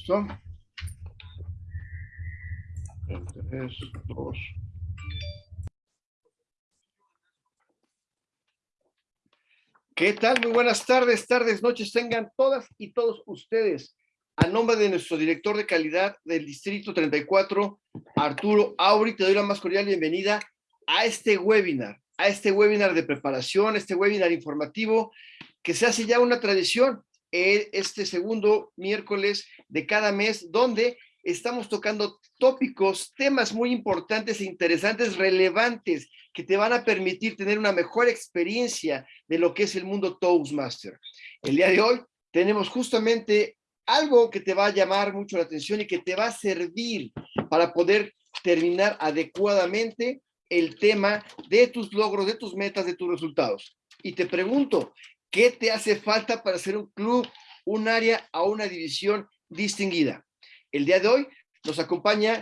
¿Listo? Tres, dos. ¿Qué tal? Muy buenas tardes, tardes, noches tengan todas y todos ustedes. A nombre de nuestro director de calidad del Distrito 34, Arturo Auri, te doy la más cordial bienvenida a este webinar, a este webinar de preparación, este webinar informativo que se hace ya una tradición este segundo miércoles de cada mes, donde estamos tocando tópicos, temas muy importantes e interesantes, relevantes, que te van a permitir tener una mejor experiencia de lo que es el mundo Toastmaster. El día de hoy tenemos justamente algo que te va a llamar mucho la atención y que te va a servir para poder terminar adecuadamente el tema de tus logros, de tus metas, de tus resultados. Y te pregunto, ¿qué te hace falta para ser un club, un área o una división distinguida? El día de hoy nos acompaña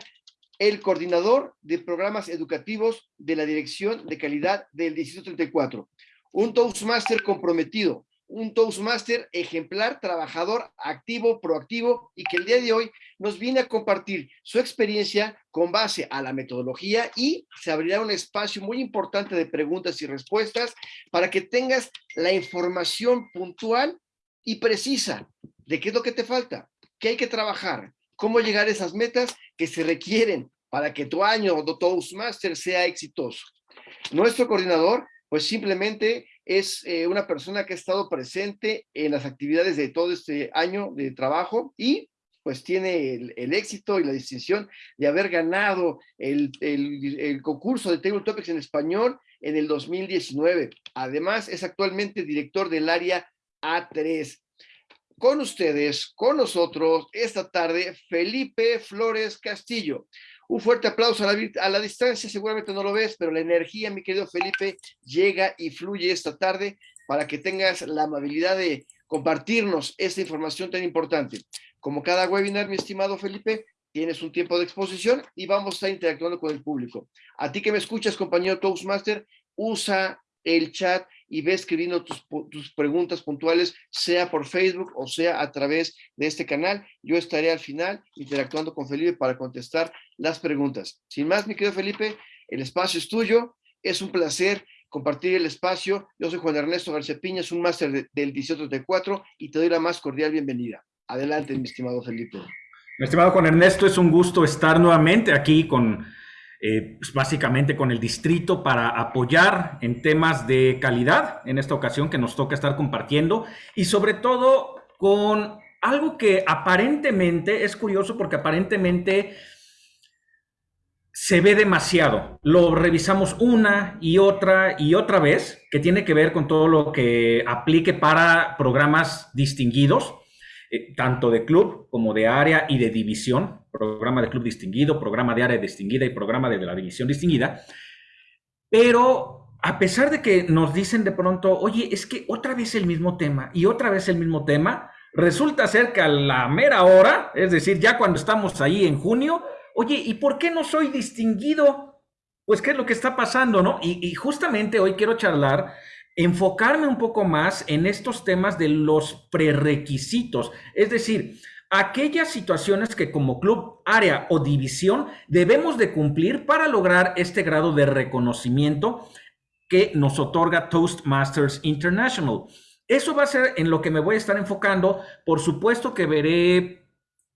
el coordinador de programas educativos de la Dirección de Calidad del Distrito 34, un Toastmaster comprometido, un Toastmaster ejemplar, trabajador, activo, proactivo y que el día de hoy nos viene a compartir su experiencia con base a la metodología y se abrirá un espacio muy importante de preguntas y respuestas para que tengas la información puntual y precisa de qué es lo que te falta, qué hay que trabajar, cómo llegar a esas metas que se requieren para que tu año de Toastmaster sea exitoso. Nuestro coordinador, pues simplemente es eh, una persona que ha estado presente en las actividades de todo este año de trabajo y pues tiene el, éxito y la distinción de haber ganado el, el, concurso de Table Topics en español en el 2019. Además, es actualmente director del área A3 con ustedes, con nosotros, esta tarde, Felipe Flores Castillo. Un fuerte aplauso a la, a la, distancia, seguramente no lo ves, pero la energía, mi querido Felipe, llega y fluye esta tarde para que tengas la amabilidad de compartirnos esta información tan importante. Como cada webinar, mi estimado Felipe, tienes un tiempo de exposición y vamos a estar interactuando con el público. A ti que me escuchas, compañero Toastmaster, usa el chat y ve escribiendo tus, tus, preguntas puntuales, sea por Facebook o sea a través de este canal. Yo estaré al final interactuando con Felipe para contestar las preguntas. Sin más, mi querido Felipe, el espacio es tuyo. Es un placer compartir el espacio. Yo soy Juan Ernesto García es un máster de, del 1834 y te doy la más cordial bienvenida. Adelante, mi estimado Felipe. Mi estimado Juan Ernesto, es un gusto estar nuevamente aquí con eh, pues básicamente con el distrito para apoyar en temas de calidad, en esta ocasión que nos toca estar compartiendo, y sobre todo con algo que aparentemente es curioso porque aparentemente se ve demasiado. Lo revisamos una y otra y otra vez, que tiene que ver con todo lo que aplique para programas distinguidos, eh, tanto de club como de área y de división, programa de club distinguido, programa de área distinguida y programa de la división distinguida. Pero a pesar de que nos dicen de pronto, oye, es que otra vez el mismo tema y otra vez el mismo tema, resulta ser que a la mera hora, es decir, ya cuando estamos ahí en junio, oye, ¿y por qué no soy distinguido? Pues, ¿qué es lo que está pasando, no? Y, y justamente hoy quiero charlar enfocarme un poco más en estos temas de los prerequisitos, es decir, aquellas situaciones que como club, área o división debemos de cumplir para lograr este grado de reconocimiento que nos otorga Toastmasters International. Eso va a ser en lo que me voy a estar enfocando. Por supuesto que veré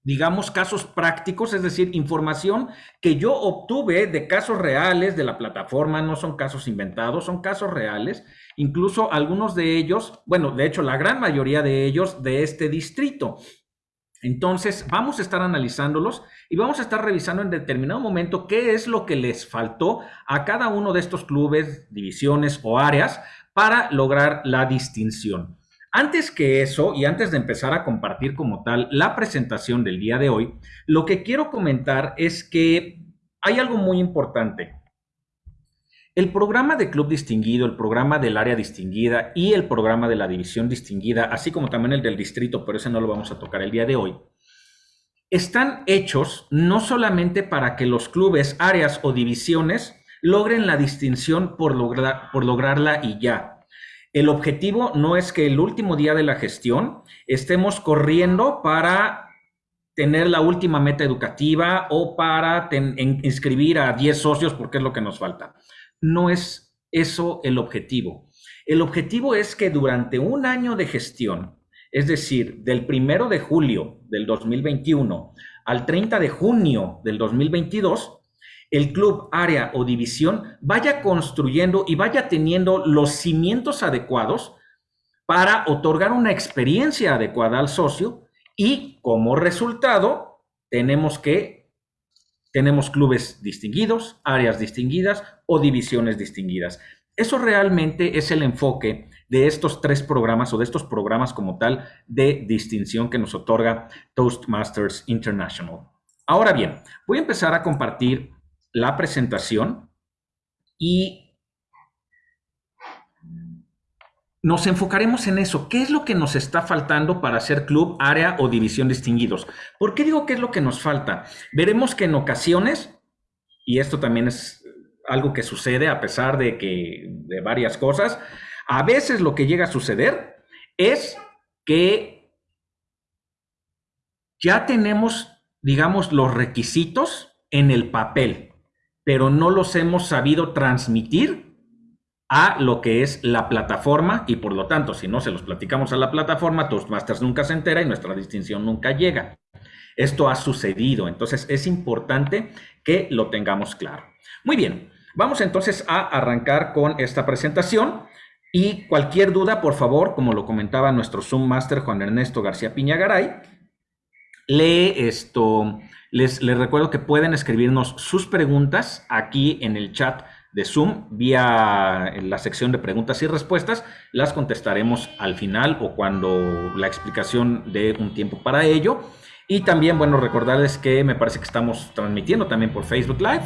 digamos, casos prácticos, es decir, información que yo obtuve de casos reales de la plataforma, no son casos inventados, son casos reales, incluso algunos de ellos, bueno, de hecho, la gran mayoría de ellos de este distrito. Entonces, vamos a estar analizándolos y vamos a estar revisando en determinado momento qué es lo que les faltó a cada uno de estos clubes, divisiones o áreas para lograr la distinción. Antes que eso, y antes de empezar a compartir como tal la presentación del día de hoy, lo que quiero comentar es que hay algo muy importante. El programa de club distinguido, el programa del área distinguida y el programa de la división distinguida, así como también el del distrito, pero ese no lo vamos a tocar el día de hoy, están hechos no solamente para que los clubes, áreas o divisiones logren la distinción por, por lograrla y ya, el objetivo no es que el último día de la gestión estemos corriendo para tener la última meta educativa o para inscribir a 10 socios porque es lo que nos falta. No es eso el objetivo. El objetivo es que durante un año de gestión, es decir, del primero de julio del 2021 al 30 de junio del 2022, el club, área o división vaya construyendo y vaya teniendo los cimientos adecuados para otorgar una experiencia adecuada al socio y como resultado tenemos que tenemos clubes distinguidos, áreas distinguidas o divisiones distinguidas. Eso realmente es el enfoque de estos tres programas o de estos programas como tal de distinción que nos otorga Toastmasters International. Ahora bien, voy a empezar a compartir la presentación y nos enfocaremos en eso. ¿Qué es lo que nos está faltando para ser club, área o división distinguidos? ¿Por qué digo qué es lo que nos falta? Veremos que en ocasiones, y esto también es algo que sucede a pesar de que de varias cosas. A veces lo que llega a suceder es que ya tenemos, digamos, los requisitos en el papel, pero no los hemos sabido transmitir a lo que es la plataforma y por lo tanto, si no se los platicamos a la plataforma, Toastmasters nunca se entera y nuestra distinción nunca llega. Esto ha sucedido, entonces es importante que lo tengamos claro. Muy bien, vamos entonces a arrancar con esta presentación y cualquier duda, por favor, como lo comentaba nuestro Zoom Master Juan Ernesto García Piñagaray, le esto, les, les recuerdo que pueden escribirnos sus preguntas aquí en el chat de Zoom vía la sección de preguntas y respuestas. Las contestaremos al final o cuando la explicación dé un tiempo para ello. Y también, bueno, recordarles que me parece que estamos transmitiendo también por Facebook Live.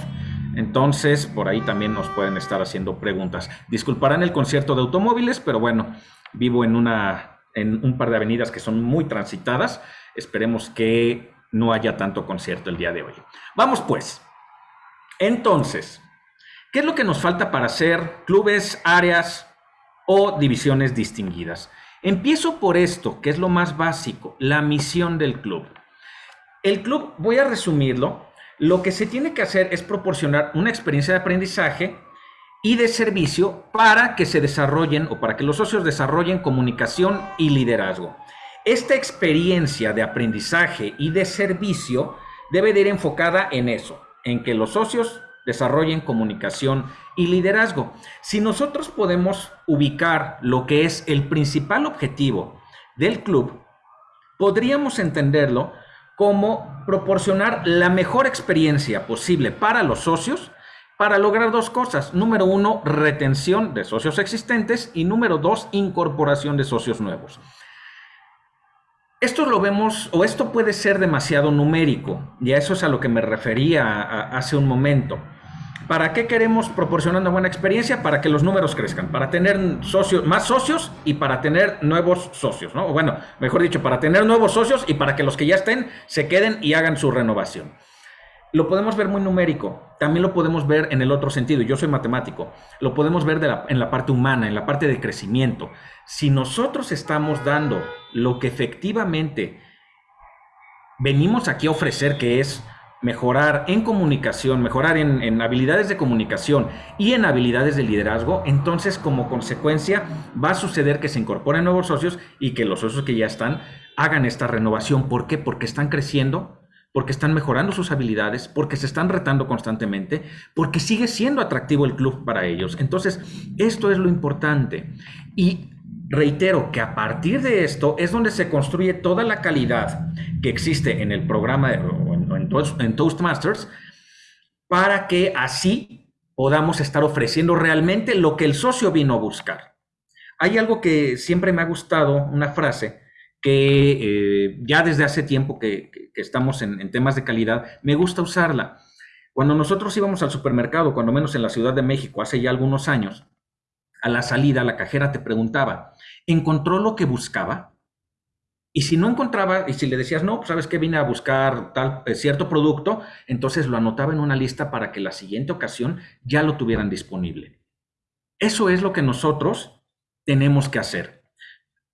Entonces, por ahí también nos pueden estar haciendo preguntas. Disculparán el concierto de automóviles, pero bueno, vivo en, una, en un par de avenidas que son muy transitadas. Esperemos que no haya tanto concierto el día de hoy. Vamos pues. Entonces, ¿qué es lo que nos falta para hacer clubes, áreas o divisiones distinguidas? Empiezo por esto, que es lo más básico, la misión del club. El club, voy a resumirlo, lo que se tiene que hacer es proporcionar una experiencia de aprendizaje y de servicio para que se desarrollen o para que los socios desarrollen comunicación y liderazgo. Esta experiencia de aprendizaje y de servicio debe de ir enfocada en eso, en que los socios desarrollen comunicación y liderazgo. Si nosotros podemos ubicar lo que es el principal objetivo del club, podríamos entenderlo como proporcionar la mejor experiencia posible para los socios para lograr dos cosas. Número uno, retención de socios existentes y número dos, incorporación de socios nuevos. Esto lo vemos, o esto puede ser demasiado numérico, y a eso es a lo que me refería hace un momento. ¿Para qué queremos proporcionar una buena experiencia? Para que los números crezcan, para tener socios, más socios y para tener nuevos socios, ¿no? bueno, mejor dicho, para tener nuevos socios y para que los que ya estén se queden y hagan su renovación. Lo podemos ver muy numérico, también lo podemos ver en el otro sentido, yo soy matemático, lo podemos ver en la parte humana, en la parte de crecimiento. Si nosotros estamos dando lo que efectivamente venimos aquí a ofrecer, que es mejorar en comunicación, mejorar en, habilidades de comunicación y en habilidades de liderazgo, entonces como consecuencia va a suceder que se incorporen nuevos socios y que los socios que ya están hagan esta renovación. ¿Por qué? Porque están creciendo, porque están mejorando sus habilidades, porque se están retando constantemente, porque sigue siendo atractivo el club para ellos. Entonces, esto es lo importante. Y reitero que a partir de esto es donde se construye toda la calidad que existe en el programa en, Toastmasters para que así podamos estar ofreciendo realmente lo que el socio vino a buscar. Hay algo que siempre me ha gustado, una frase que eh, ya desde hace tiempo que, estamos en, en temas de calidad, me gusta usarla. Cuando nosotros íbamos al supermercado, cuando menos en la Ciudad de México, hace ya algunos años, a la salida la cajera te preguntaba, ¿encontró lo que buscaba? Y si no encontraba, y si le decías, no, pues sabes que vine a buscar tal eh, cierto producto, entonces lo anotaba en una lista para que la siguiente ocasión ya lo tuvieran disponible. Eso es lo que nosotros tenemos que hacer,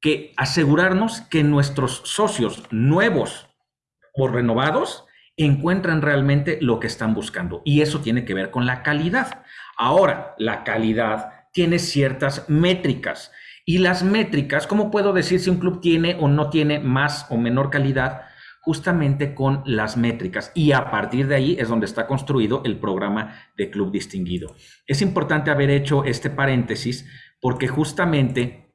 que asegurarnos que nuestros socios nuevos o renovados encuentran realmente lo que están buscando. Y eso tiene que ver con la calidad. Ahora, la calidad tiene ciertas métricas. Y las métricas, ¿cómo puedo decir si un club tiene o no tiene más o menor calidad? Justamente con las métricas. Y a partir de ahí es donde está construido el programa de club distinguido. Es importante haber hecho este paréntesis porque justamente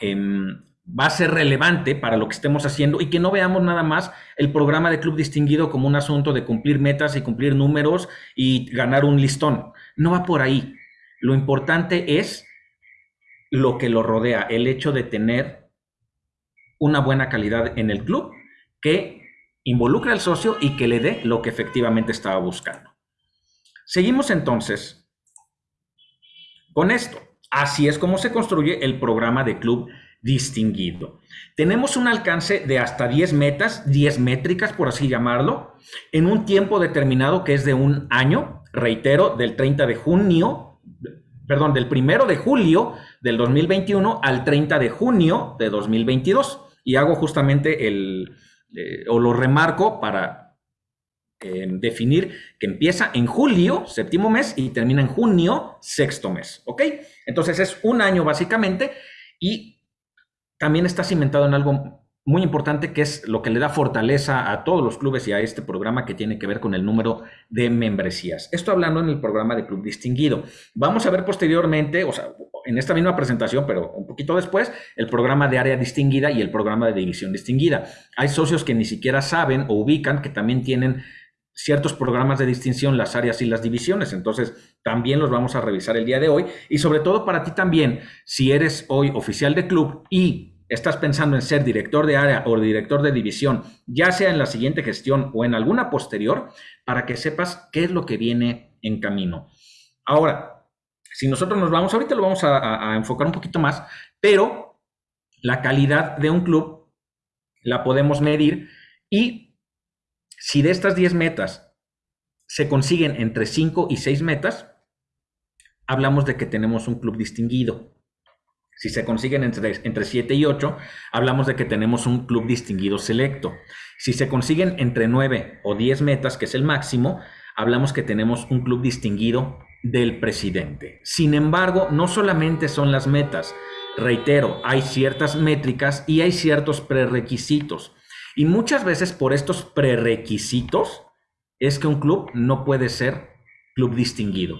em, va a ser relevante para lo que estemos haciendo y que no veamos nada más el programa de club distinguido como un asunto de cumplir metas y cumplir números y ganar un listón. No va por ahí. Lo importante es lo que lo rodea, el hecho de tener una buena calidad en el club que involucre al socio y que le dé lo que efectivamente estaba buscando. Seguimos entonces con esto. Así es como se construye el programa de club distinguido. Tenemos un alcance de hasta 10 metas, 10 métricas, por así llamarlo, en un tiempo determinado que es de un año, reitero, del 30 de junio, perdón, del 1 de julio del 2021 al 30 de junio de 2022. Y hago justamente el, eh, o lo remarco para eh, definir que empieza en julio, séptimo mes, y termina en junio, sexto mes. ¿Ok? Entonces es un año básicamente y también está cimentado en algo muy importante que es lo que le da fortaleza a todos los clubes y a este programa que tiene que ver con el número de membresías. Esto hablando en el programa de Club Distinguido. Vamos a ver posteriormente, o sea, en esta misma presentación, pero un poquito después, el programa de área distinguida y el programa de división distinguida. Hay socios que ni siquiera saben o ubican que también tienen ciertos programas de distinción, las áreas y las divisiones. Entonces, también los vamos a revisar el día de hoy. Y sobre todo para ti también, si eres hoy oficial de club y estás pensando en ser director de área o director de división, ya sea en la siguiente gestión o en alguna posterior, para que sepas qué es lo que viene en camino. Ahora, si nosotros nos vamos, ahorita lo vamos a, enfocar un poquito más, pero la calidad de un club la podemos medir y si de estas 10 metas se consiguen entre 5 y 6 metas, hablamos de que tenemos un club distinguido. Si se consiguen entre, entre 7 y 8, hablamos de que tenemos un club distinguido selecto. Si se consiguen entre 9 o 10 metas, que es el máximo, hablamos que tenemos un club distinguido del presidente. Sin embargo, no solamente son las metas. Reitero, hay ciertas métricas y hay ciertos prerequisitos. Y muchas veces por estos prerequisitos es que un club no puede ser club distinguido.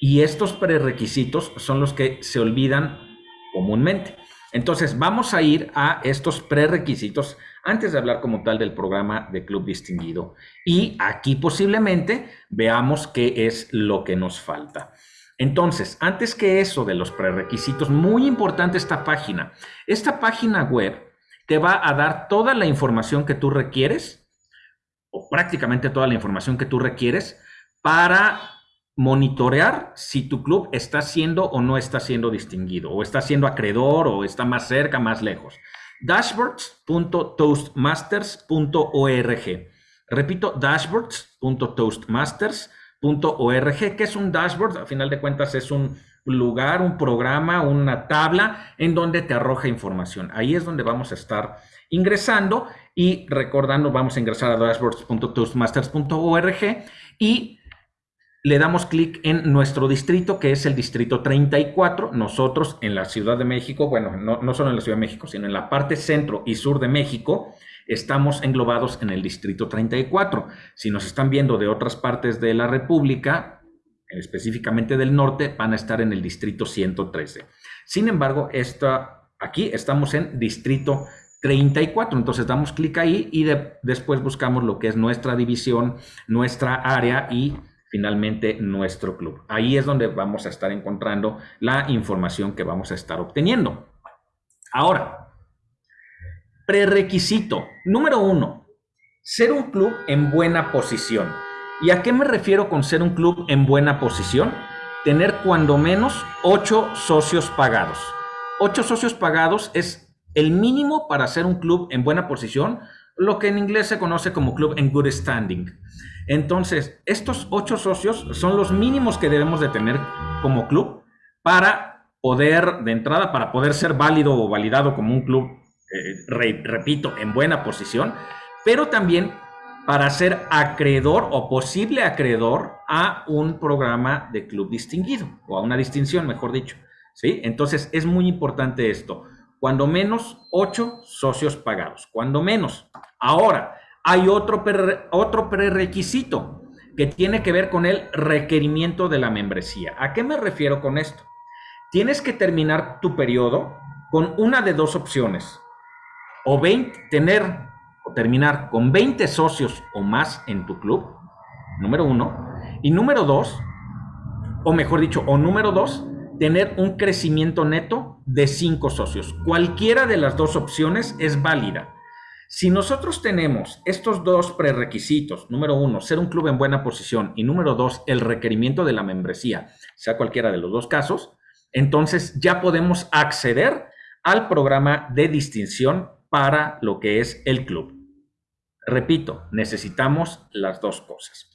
Y estos prerequisitos son los que se olvidan comúnmente. Entonces, vamos a ir a estos prerequisitos antes de hablar como tal del programa de club distinguido. Y aquí posiblemente veamos qué es lo que nos falta. Entonces, antes que eso de los prerequisitos, muy importante esta página. Esta página web te va a dar toda la información que tú requieres, o prácticamente toda la información que tú requieres, para monitorear si tu club está siendo o no está siendo distinguido, o está siendo acreedor, o está más cerca, más lejos. Dashboards.toastmasters.org. Repito, dashboards.toastmasters.org. ¿Qué es un dashboard? A final de cuentas es un lugar, un programa, una tabla en donde te arroja información. Ahí es donde vamos a estar ingresando y recordando, vamos a ingresar a dashboards.toastmasters.org y le damos clic en nuestro distrito, que es el distrito 34. Nosotros en la Ciudad de México, bueno, no, no solo en la Ciudad de México, sino en la parte centro y sur de México, estamos englobados en el distrito 34. Si nos están viendo de otras partes de la República, específicamente del norte, van a estar en el distrito 113. Sin embargo, esta, aquí estamos en distrito 34, entonces damos clic ahí y después buscamos lo que es nuestra división, nuestra área y finalmente nuestro club. Ahí es donde vamos a estar encontrando la información que vamos a estar obteniendo. Ahora, prerequisito número uno, ser un club en buena posición. ¿Y a qué me refiero con ser un club en buena posición? Tener cuando menos ocho socios pagados. Ocho socios pagados es el mínimo para ser un club en buena posición, lo que en inglés se conoce como club en good standing. Entonces, estos ocho socios son los mínimos que debemos de tener como club para poder, de entrada, para poder ser válido o validado como un club, eh, repito, en buena posición pero también para ser acreedor o posible acreedor a un programa de club distinguido o a una distinción, mejor dicho. ¿sí? Entonces es muy importante esto. Cuando menos ocho socios pagados, cuando menos. Ahora, hay otro, otro prerequisito que tiene que ver con el requerimiento de la membresía. ¿A qué me refiero con esto? Tienes que terminar tu periodo con una de dos opciones. O 20, tener o terminar con 20 socios o más en tu club, número uno. Y número dos, o mejor dicho, o número dos, tener un crecimiento neto de 5 socios. Cualquiera de las dos opciones es válida. Si nosotros tenemos estos dos prerequisitos, número uno, ser un club en buena posición y número dos, el requerimiento de la membresía, sea cualquiera de los dos casos, entonces ya podemos acceder al programa de distinción para lo que es el club. Repito, necesitamos las dos cosas.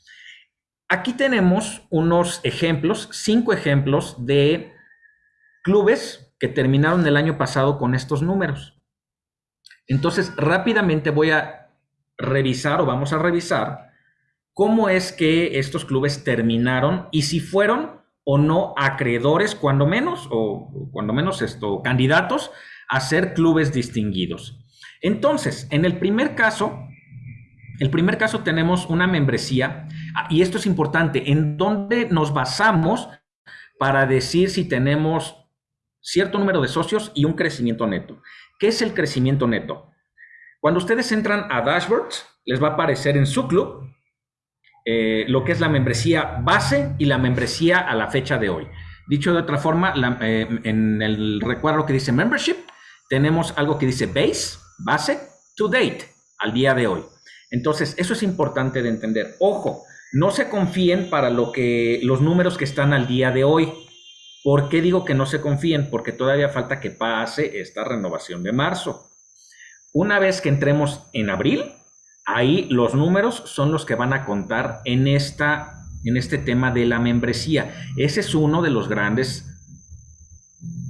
Aquí tenemos unos ejemplos, cinco ejemplos de clubes que terminaron el año pasado con estos números. Entonces, rápidamente voy a revisar o vamos a revisar cómo es que estos clubes terminaron y si fueron o no acreedores, cuando menos, o cuando menos esto, candidatos a ser clubes distinguidos. Entonces, en el primer caso, el primer caso tenemos una membresía, ah, y esto es importante, en donde nos basamos para decir si tenemos cierto número de socios y un crecimiento neto. ¿Qué es el crecimiento neto? Cuando ustedes entran a Dashboards, les va a aparecer en su club eh, lo que es la membresía base y la membresía a la fecha de hoy. Dicho de otra forma, eh, en el recuadro que dice Membership, tenemos algo que dice Base, base, to date, al día de hoy. Entonces, eso es importante de entender. Ojo, no se confíen para lo que los números que están al día de hoy. ¿Por qué digo que no se confíen? Porque todavía falta que pase esta renovación de marzo. Una vez que entremos en abril, ahí los números son los que van a contar en, esta, en este tema de la membresía. Ese es uno de los grandes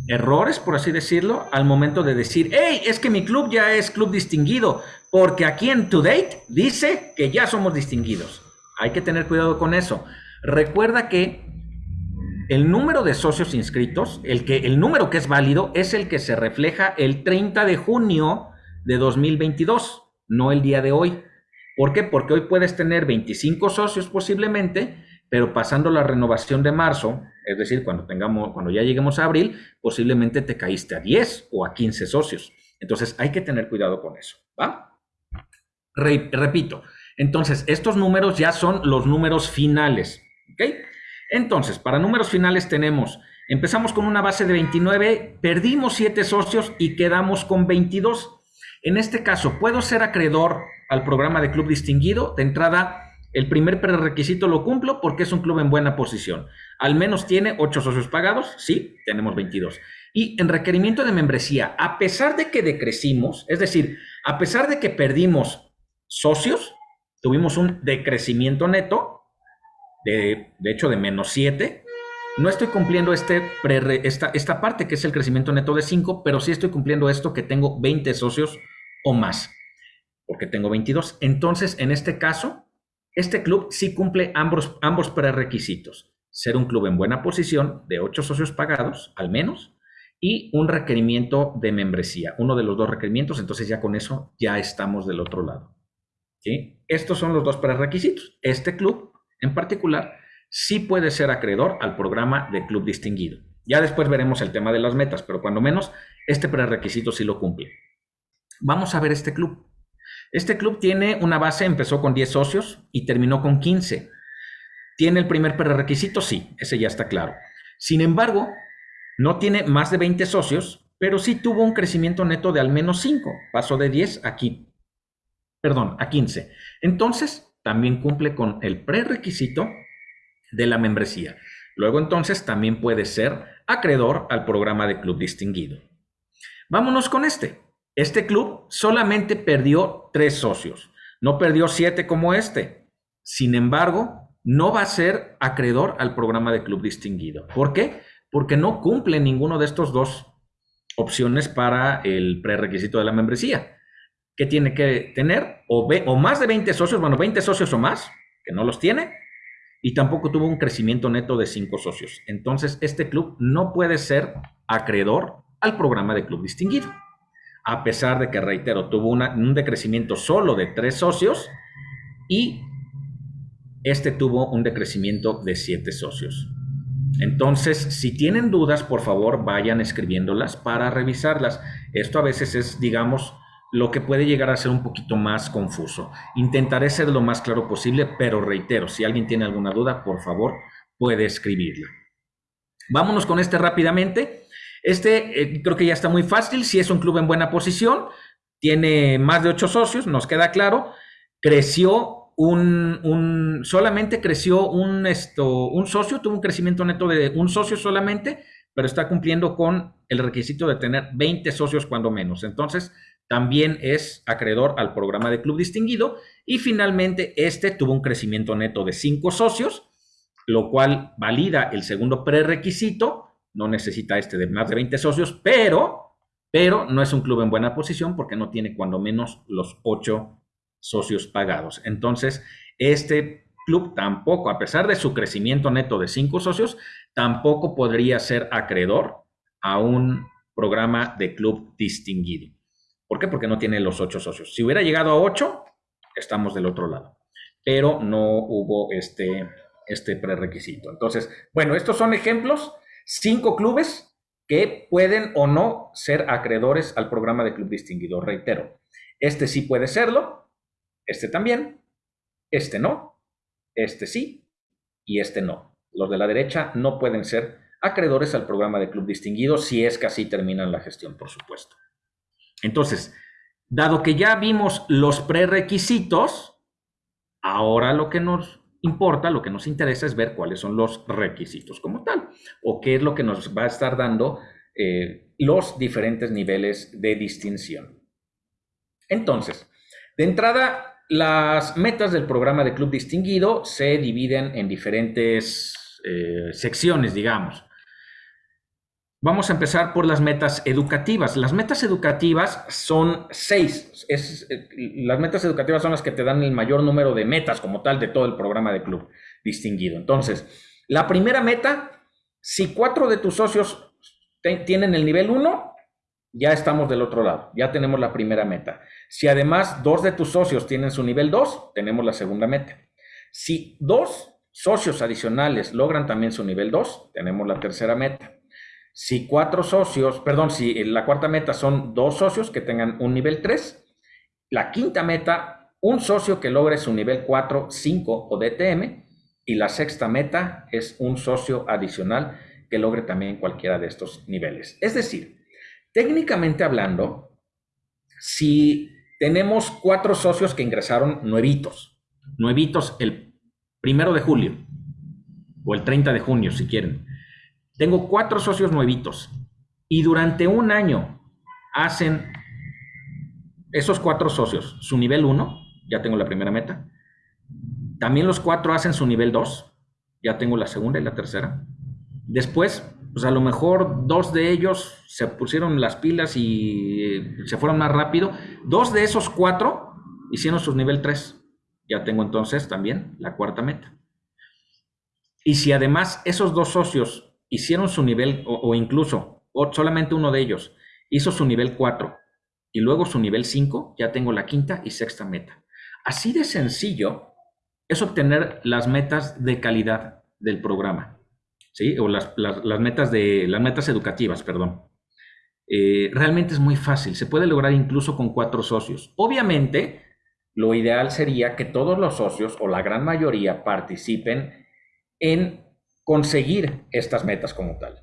errores, por así decirlo, al momento de decir, hey, es que mi club ya es club distinguido, porque aquí en To dice que ya somos distinguidos. Hay que tener cuidado con eso. Recuerda que el número de socios inscritos, el, que, el número que es válido, es el que se refleja el 30 de junio de 2022 no el día de hoy. ¿Por qué? Porque hoy puedes tener 25 socios posiblemente, pero pasando la renovación de marzo, es decir, cuando tengamos, cuando ya lleguemos a abril, posiblemente te caíste a 10 o a 15 socios. Entonces hay que tener cuidado con eso, repito, entonces estos números ya son los números finales, ¿ok? Entonces, para números finales tenemos, empezamos con una base de 29, perdimos 7 socios y quedamos con 22. En este caso, ¿puedo ser acreedor al programa de club distinguido? De entrada, el primer prerequisito lo cumplo porque es un club en buena posición. Al menos tiene 8 socios pagados, sí, tenemos 22. Y en requerimiento de membresía, a pesar de que decrecimos, es decir, a pesar de que perdimos socios, tuvimos un decrecimiento neto, de, de hecho de menos 7, no estoy cumpliendo este esta, esta parte que es el crecimiento neto de 5, pero sí estoy cumpliendo esto que tengo 20 socios o más, porque tengo 22. Entonces, en este caso, este club sí cumple ambos, ambos prerequisitos. Ser un club en buena posición, de 8 socios pagados, al menos, y un requerimiento de membresía, uno de los dos requerimientos, entonces ya con eso ya estamos del otro lado. ¿sí? Estos son los dos prerequisitos. Este club, en particular, sí puede ser acreedor al programa de club distinguido. Ya después veremos el tema de las metas, pero cuando menos, este prerequisito sí lo cumple. Vamos a ver este club. Este club tiene una base, empezó con 10 socios y terminó con 15. ¿Tiene el primer prerequisito? Sí, ese ya está claro. Sin embargo, no tiene más de 20 socios, pero sí tuvo un crecimiento neto de al menos 5. Pasó de 10 aquí, perdón, a 15. Entonces, también cumple con el prerequisito de la membresía. Luego entonces también puede ser acreedor al programa de club distinguido. Vámonos con este. Este club solamente perdió tres socios, no perdió siete como este. Sin embargo, no va a ser acreedor al programa de club distinguido. ¿Por qué? Porque no cumple ninguno de estos dos opciones para el prerequisito de la membresía. Que tiene que tener o, o más de 20 socios, bueno, 20 socios o más, que no los tiene, y tampoco tuvo un crecimiento neto de 5 socios. Entonces, este club no puede ser acreedor al programa de club distinguido. A pesar de que, reitero, tuvo un decrecimiento solo de 3 socios y este tuvo un decrecimiento de 7 socios. Entonces, si tienen dudas, por favor, vayan escribiéndolas para revisarlas. Esto a veces es, digamos, lo que puede llegar a ser un poquito más confuso. Intentaré ser lo más claro posible, pero reitero, si alguien tiene alguna duda, por favor, puede escribirla. Vámonos con este rápidamente. Este eh, creo que ya está muy fácil. Si es un club en buena posición, tiene más de ocho socios, nos queda claro. Creció un, un solamente creció un, esto, un socio, tuvo un crecimiento neto de un socio solamente, pero está cumpliendo con el requisito de tener 20 socios cuando menos. Entonces, también es acreedor al programa de club distinguido y finalmente este tuvo un crecimiento neto de cinco socios, lo cual valida el segundo prerequisito, no necesita este de más de 20 socios, pero, pero no es un club en buena posición porque no tiene cuando menos los ocho socios pagados. Entonces, este club tampoco, a pesar de su crecimiento neto de cinco socios, tampoco podría ser acreedor a un programa de club distinguido. ¿Por qué? Porque no tiene los ocho socios. Si hubiera llegado a ocho, estamos del otro lado. Pero no hubo este, este prerequisito. Entonces, bueno, estos son ejemplos. Cinco clubes que pueden o no ser acreedores al programa de club distinguido. Reitero, este sí puede serlo, este también, este no, este sí y este no. Los de la derecha no pueden ser acreedores al programa de club distinguido si es que así terminan la gestión, por supuesto. Entonces, dado que ya vimos los prerequisitos, ahora lo que nos importa, lo que nos interesa es ver cuáles son los requisitos como tal, o qué es lo que nos va a estar dando eh, los diferentes niveles de distinción. Entonces, de entrada, las metas del programa de Club Distinguido se dividen en diferentes eh, secciones, digamos. Vamos a empezar por las metas educativas. Las metas educativas son seis. Eh, las metas educativas son las que te dan el mayor número de metas como tal de todo el programa de club distinguido. Entonces, la primera meta, si cuatro de tus socios tienen el nivel 1, ya estamos del otro lado, ya tenemos la primera meta. Si además dos de tus socios tienen su nivel 2, tenemos la segunda meta. Si dos socios adicionales logran también su nivel 2, tenemos la tercera meta. Si cuatro socios, perdón, si la cuarta meta son dos socios que tengan un nivel 3, la quinta meta, un socio que logre su nivel 4, 5 o DTM, y la sexta meta es un socio adicional que logre también cualquiera de estos niveles. Es decir, técnicamente hablando, si tenemos cuatro socios que ingresaron nuevitos, nuevitos el primero de julio o el 30 de junio, si quieren, tengo cuatro socios nuevitos y durante un año hacen esos cuatro socios su nivel 1, ya tengo la primera meta. También los cuatro hacen su nivel 2, ya tengo la segunda y la tercera. Después, pues a lo mejor dos de ellos se pusieron las pilas y se fueron más rápido. Dos de esos cuatro hicieron su nivel 3. Ya tengo entonces también la cuarta meta. Y si además esos dos socios hicieron su nivel, o, incluso solamente uno de ellos hizo su nivel 4 y luego su nivel 5, ya tengo la quinta y sexta meta. Así de sencillo es obtener las metas de calidad del programa, ¿sí? O las, metas, de, las metas educativas, perdón. Eh, realmente es muy fácil, se puede lograr incluso con cuatro socios. Obviamente, lo ideal sería que todos los socios o la gran mayoría participen en conseguir estas metas como tal.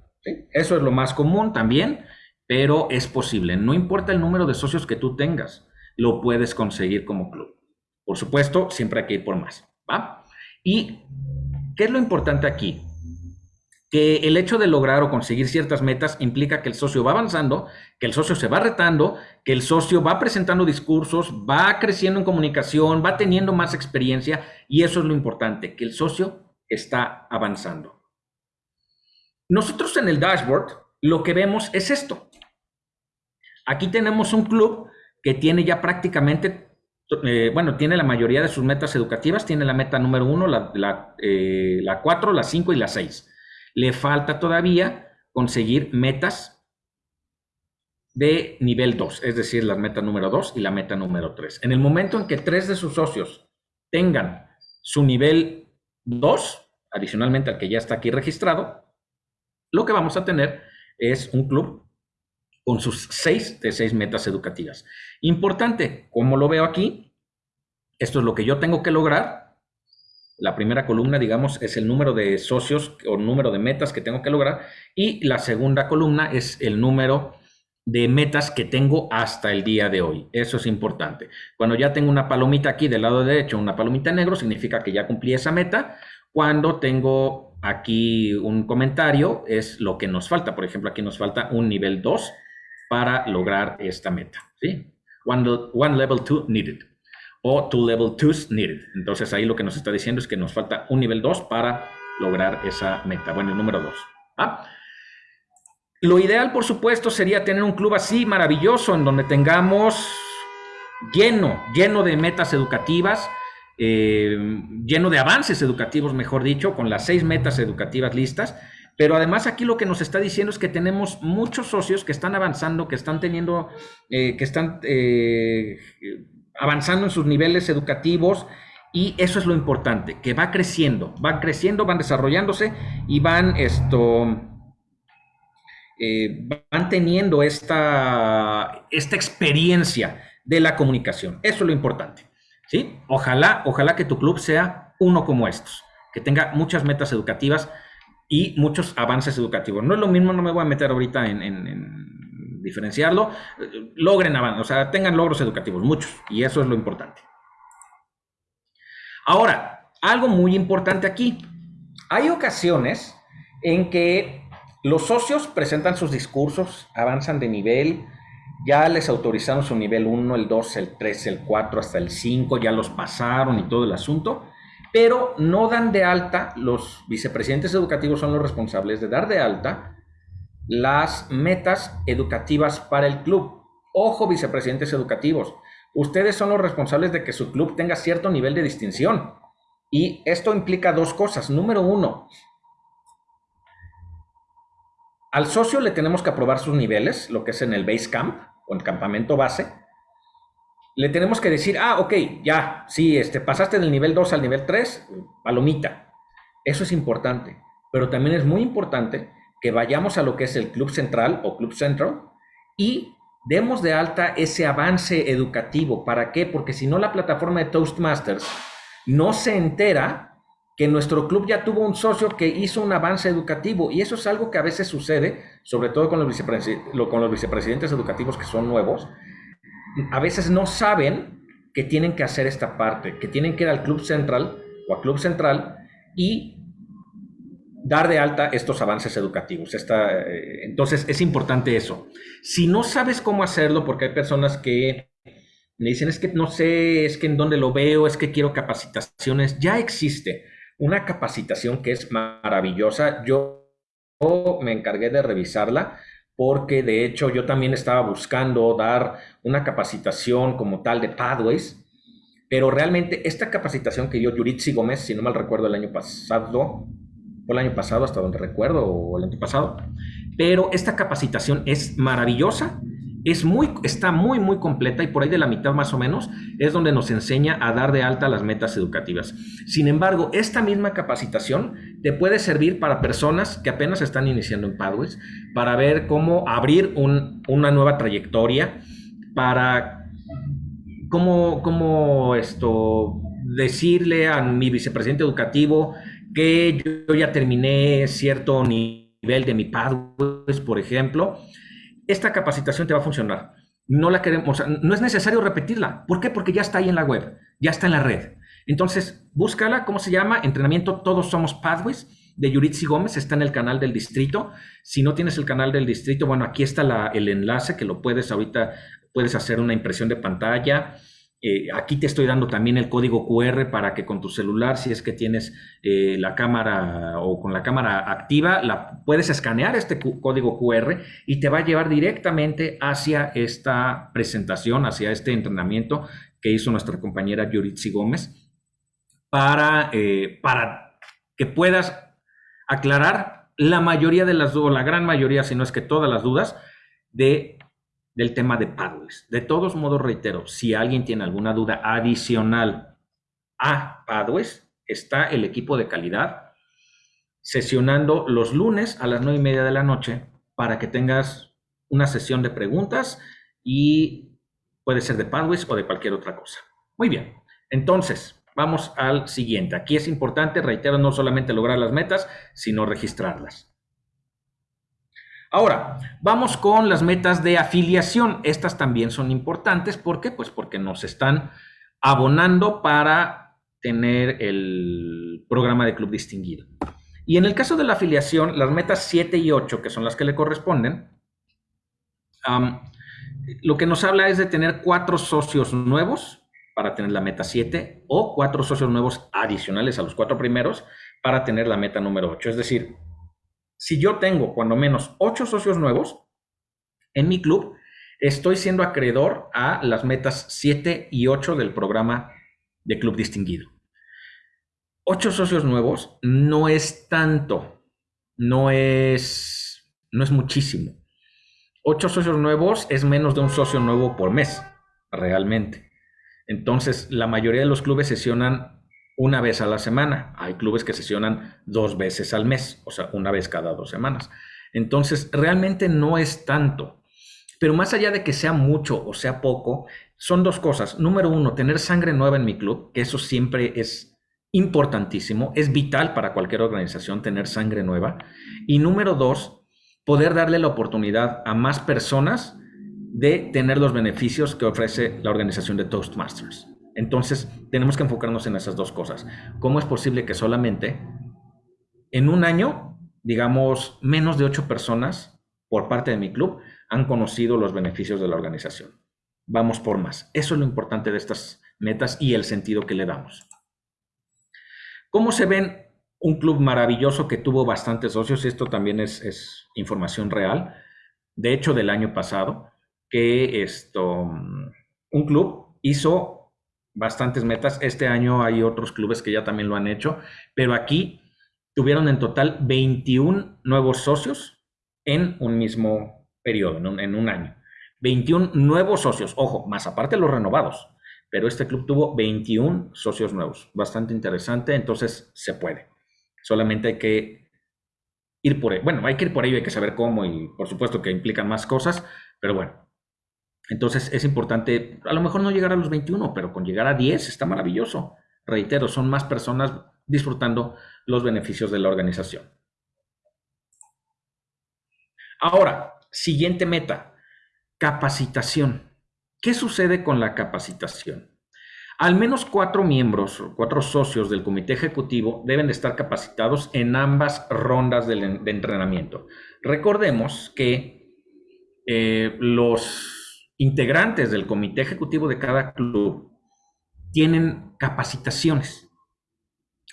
Eso es lo más común también, pero es posible. No importa el número de socios que tú tengas, lo puedes conseguir como club. Por supuesto, siempre hay que ir por más. ¿va? ¿Y qué es lo importante aquí? Que el hecho de lograr o conseguir ciertas metas implica que el socio va avanzando, que el socio se va retando, que el socio va presentando discursos, va creciendo en comunicación, va teniendo más experiencia y eso es lo importante, que el socio está avanzando. Nosotros en el dashboard lo que vemos es esto. Aquí tenemos un club que tiene ya prácticamente, eh, bueno, tiene la mayoría de sus metas educativas, tiene la meta número uno, la, la, eh, la cuatro, la cinco y la seis. Le falta todavía conseguir metas de nivel 2, es decir, la meta número 2 y la meta número 3. En el momento en que tres de sus socios tengan su nivel 2, adicionalmente al que ya está aquí registrado, lo que vamos a tener es un club con sus 6 de 6 metas educativas. Importante, como lo veo aquí, esto es lo que yo tengo que lograr. La primera columna, digamos, es el número de socios o número de metas que tengo que lograr. Y la segunda columna es el número de metas que tengo hasta el día de hoy. Eso es importante. Cuando ya tengo una palomita aquí del lado derecho, una palomita negro, significa que ya cumplí esa meta. Cuando tengo aquí un comentario, es lo que nos falta. Por ejemplo, aquí nos falta un nivel 2 para lograr esta meta. ¿sí? One, level 2 needed. O two level 2 needed. Entonces ahí lo que nos está diciendo es que nos falta un nivel 2 para lograr esa meta. Bueno, el número 2. ¿ah? Lo ideal, por supuesto, sería tener un club así maravilloso en donde tengamos lleno, lleno de metas educativas, eh, lleno de avances educativos, mejor dicho, con las seis metas educativas listas. Pero además aquí lo que nos está diciendo es que tenemos muchos socios que están avanzando, que están teniendo, eh, que están eh, avanzando en sus niveles educativos y eso es lo importante, que va creciendo, van creciendo, van desarrollándose y van esto eh, van esta, esta experiencia de la comunicación. Eso es lo importante. ¿sí? Ojalá, ojalá que tu club sea uno como estos, que tenga muchas metas educativas y muchos avances educativos. No es lo mismo, no me voy a meter ahorita en, diferenciarlo. Logren avances, o sea, tengan logros educativos, muchos, y eso es lo importante. Ahora, algo muy importante aquí. Hay ocasiones en que los socios presentan sus discursos, avanzan de nivel, ya les autorizaron su nivel 1, el 2, el 3, el 4, hasta el 5, ya los pasaron y todo el asunto, pero no dan de alta, los vicepresidentes educativos son los responsables de dar de alta las metas educativas para el club. Ojo, vicepresidentes educativos, ustedes son los responsables de que su club tenga cierto nivel de distinción. Y esto implica dos cosas. Número uno, al socio le tenemos que aprobar sus niveles, lo que es en el base camp o el campamento base. Le tenemos que decir, ah, ok, ya, sí, este, pasaste del nivel 2 al nivel 3, palomita. Eso es importante. Pero también es muy importante que vayamos a lo que es el club central o club central y demos de alta ese avance educativo. ¿Para qué? Porque si no, la plataforma de Toastmasters no se entera que nuestro club ya tuvo un socio que hizo un avance educativo y eso es algo que a veces sucede, sobre todo con los, con los vicepresidentes educativos que son nuevos, a veces no saben que tienen que hacer esta parte, que tienen que ir al club central o al club central y dar de alta estos avances educativos. Eh, entonces es importante eso. Si no sabes cómo hacerlo, porque hay personas que me dicen, es que no sé, es que en dónde lo veo, es que quiero capacitaciones, ya existe una capacitación que es maravillosa. Yo me encargué de revisarla porque de hecho yo también estaba buscando dar una capacitación como tal de Pathways, pero realmente esta capacitación que dio Yuritsi Gómez, si no mal recuerdo el año pasado, fue el año pasado hasta donde recuerdo, o el año pasado, pero esta capacitación es maravillosa es muy, está muy, muy completa y por ahí de la mitad más o menos es donde nos enseña a dar de alta las metas educativas. Sin embargo, esta misma capacitación te puede servir para personas que apenas están iniciando en Pathways, para ver cómo abrir una nueva trayectoria, para cómo, cómo esto, decirle a mi vicepresidente educativo que yo ya terminé cierto nivel de mi Pathways, por ejemplo, esta capacitación te va a funcionar. No la queremos, no es necesario repetirla. ¿Por qué? Porque ya está ahí en la web, ya está en la red. Entonces, búscala, ¿cómo se llama? Entrenamiento Todos Somos Pathways de Yuritsi Gómez, está en el canal del distrito. Si no tienes el canal del distrito, bueno, aquí está el enlace que lo puedes ahorita, puedes hacer una impresión de pantalla Eh, aquí te estoy dando también el código QR para que con tu celular, si es que tienes eh, la cámara o con la cámara activa, la, puedes escanear este código QR y te va a llevar directamente hacia esta presentación, hacia este entrenamiento que hizo nuestra compañera Yuritsi Gómez para, eh, para que puedas aclarar la mayoría de las dudas, la gran mayoría, si no es que todas las dudas, de del tema de Padways. De todos modos, reitero, si alguien tiene alguna duda adicional a Padways, está el equipo de calidad sesionando los lunes a las nueve y media de la noche para que tengas una sesión de preguntas y puede ser de Padways o de cualquier otra cosa. Muy bien, entonces vamos al siguiente. Aquí es importante, reitero, no solamente lograr las metas, sino registrarlas. Ahora, vamos con las metas de afiliación. Estas también son importantes. ¿Por qué? Pues porque nos están abonando para tener el programa de club distinguido. Y en el caso de la afiliación, las metas 7 y 8, que son las que le corresponden, lo que nos habla es de tener cuatro socios nuevos para tener la meta 7 o cuatro socios nuevos adicionales a los cuatro primeros para tener la meta número 8. Es decir, si yo tengo cuando menos ocho socios nuevos en mi club, estoy siendo acreedor a las metas 7 y 8 del programa de Club Distinguido. Ocho socios nuevos no es tanto, no es, no es muchísimo. Ocho socios nuevos es menos de un socio nuevo por mes, realmente. Entonces, la mayoría de los clubes sesionan una vez a la semana. Hay clubes que sesionan dos veces al mes, o sea, una vez cada dos semanas. Entonces, realmente no es tanto. Pero más allá de que sea mucho o sea poco, son dos cosas. Número uno, tener sangre nueva en mi club, que eso siempre es importantísimo, es vital para cualquier organización tener sangre nueva. Y número dos, poder darle la oportunidad a más personas de tener los beneficios que ofrece la organización de Toastmasters. Entonces, tenemos que enfocarnos en esas dos cosas. ¿Cómo es posible que solamente en un año, digamos, menos de ocho personas por parte de mi club han conocido los beneficios de la organización? Vamos por más. Eso es lo importante de estas metas y el sentido que le damos. ¿Cómo se ven un club maravilloso que tuvo bastantes socios? Esto también es, información real. De hecho, del año pasado, que esto, mm, un club hizo bastantes metas. Este año hay otros clubes que ya también lo han hecho, pero aquí tuvieron en total 21 nuevos socios en un mismo periodo, en un, año. 21 nuevos socios, ojo, más aparte los renovados, pero este club tuvo 21 socios nuevos, bastante interesante, entonces se puede. Solamente hay que ir por ello. Bueno, hay que ir por ello, hay que saber cómo y por supuesto que implican más cosas, pero bueno, entonces es importante, a lo mejor no llegar a los 21, pero con llegar a 10 está maravilloso. Reitero, son más personas disfrutando los beneficios de la organización. Ahora, siguiente meta, capacitación. ¿Qué sucede con la capacitación? Al menos cuatro miembros, cuatro socios del comité ejecutivo deben de estar capacitados en ambas rondas de, entrenamiento. Recordemos que eh, los integrantes del comité ejecutivo de cada club tienen capacitaciones.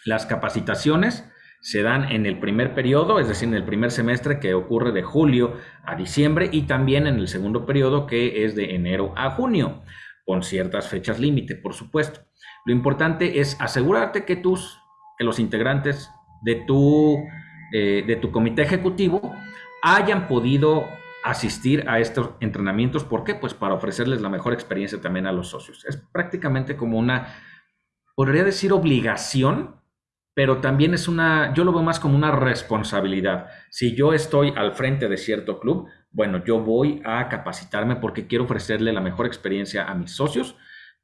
Las capacitaciones se dan en el primer periodo, es decir, en el primer semestre que ocurre de julio a diciembre y también en el segundo periodo que es de enero a junio, con ciertas fechas límite, por supuesto. Lo importante es asegurarte que tus, que los integrantes de tu, eh, de tu comité ejecutivo hayan podido asistir a estos entrenamientos. ¿Por qué? Pues para ofrecerles la mejor experiencia también a los socios. Es prácticamente como una, podría decir obligación, pero también es una, yo lo veo más como una responsabilidad. Si yo estoy al frente de cierto club, bueno, yo voy a capacitarme porque quiero ofrecerle la mejor experiencia a mis socios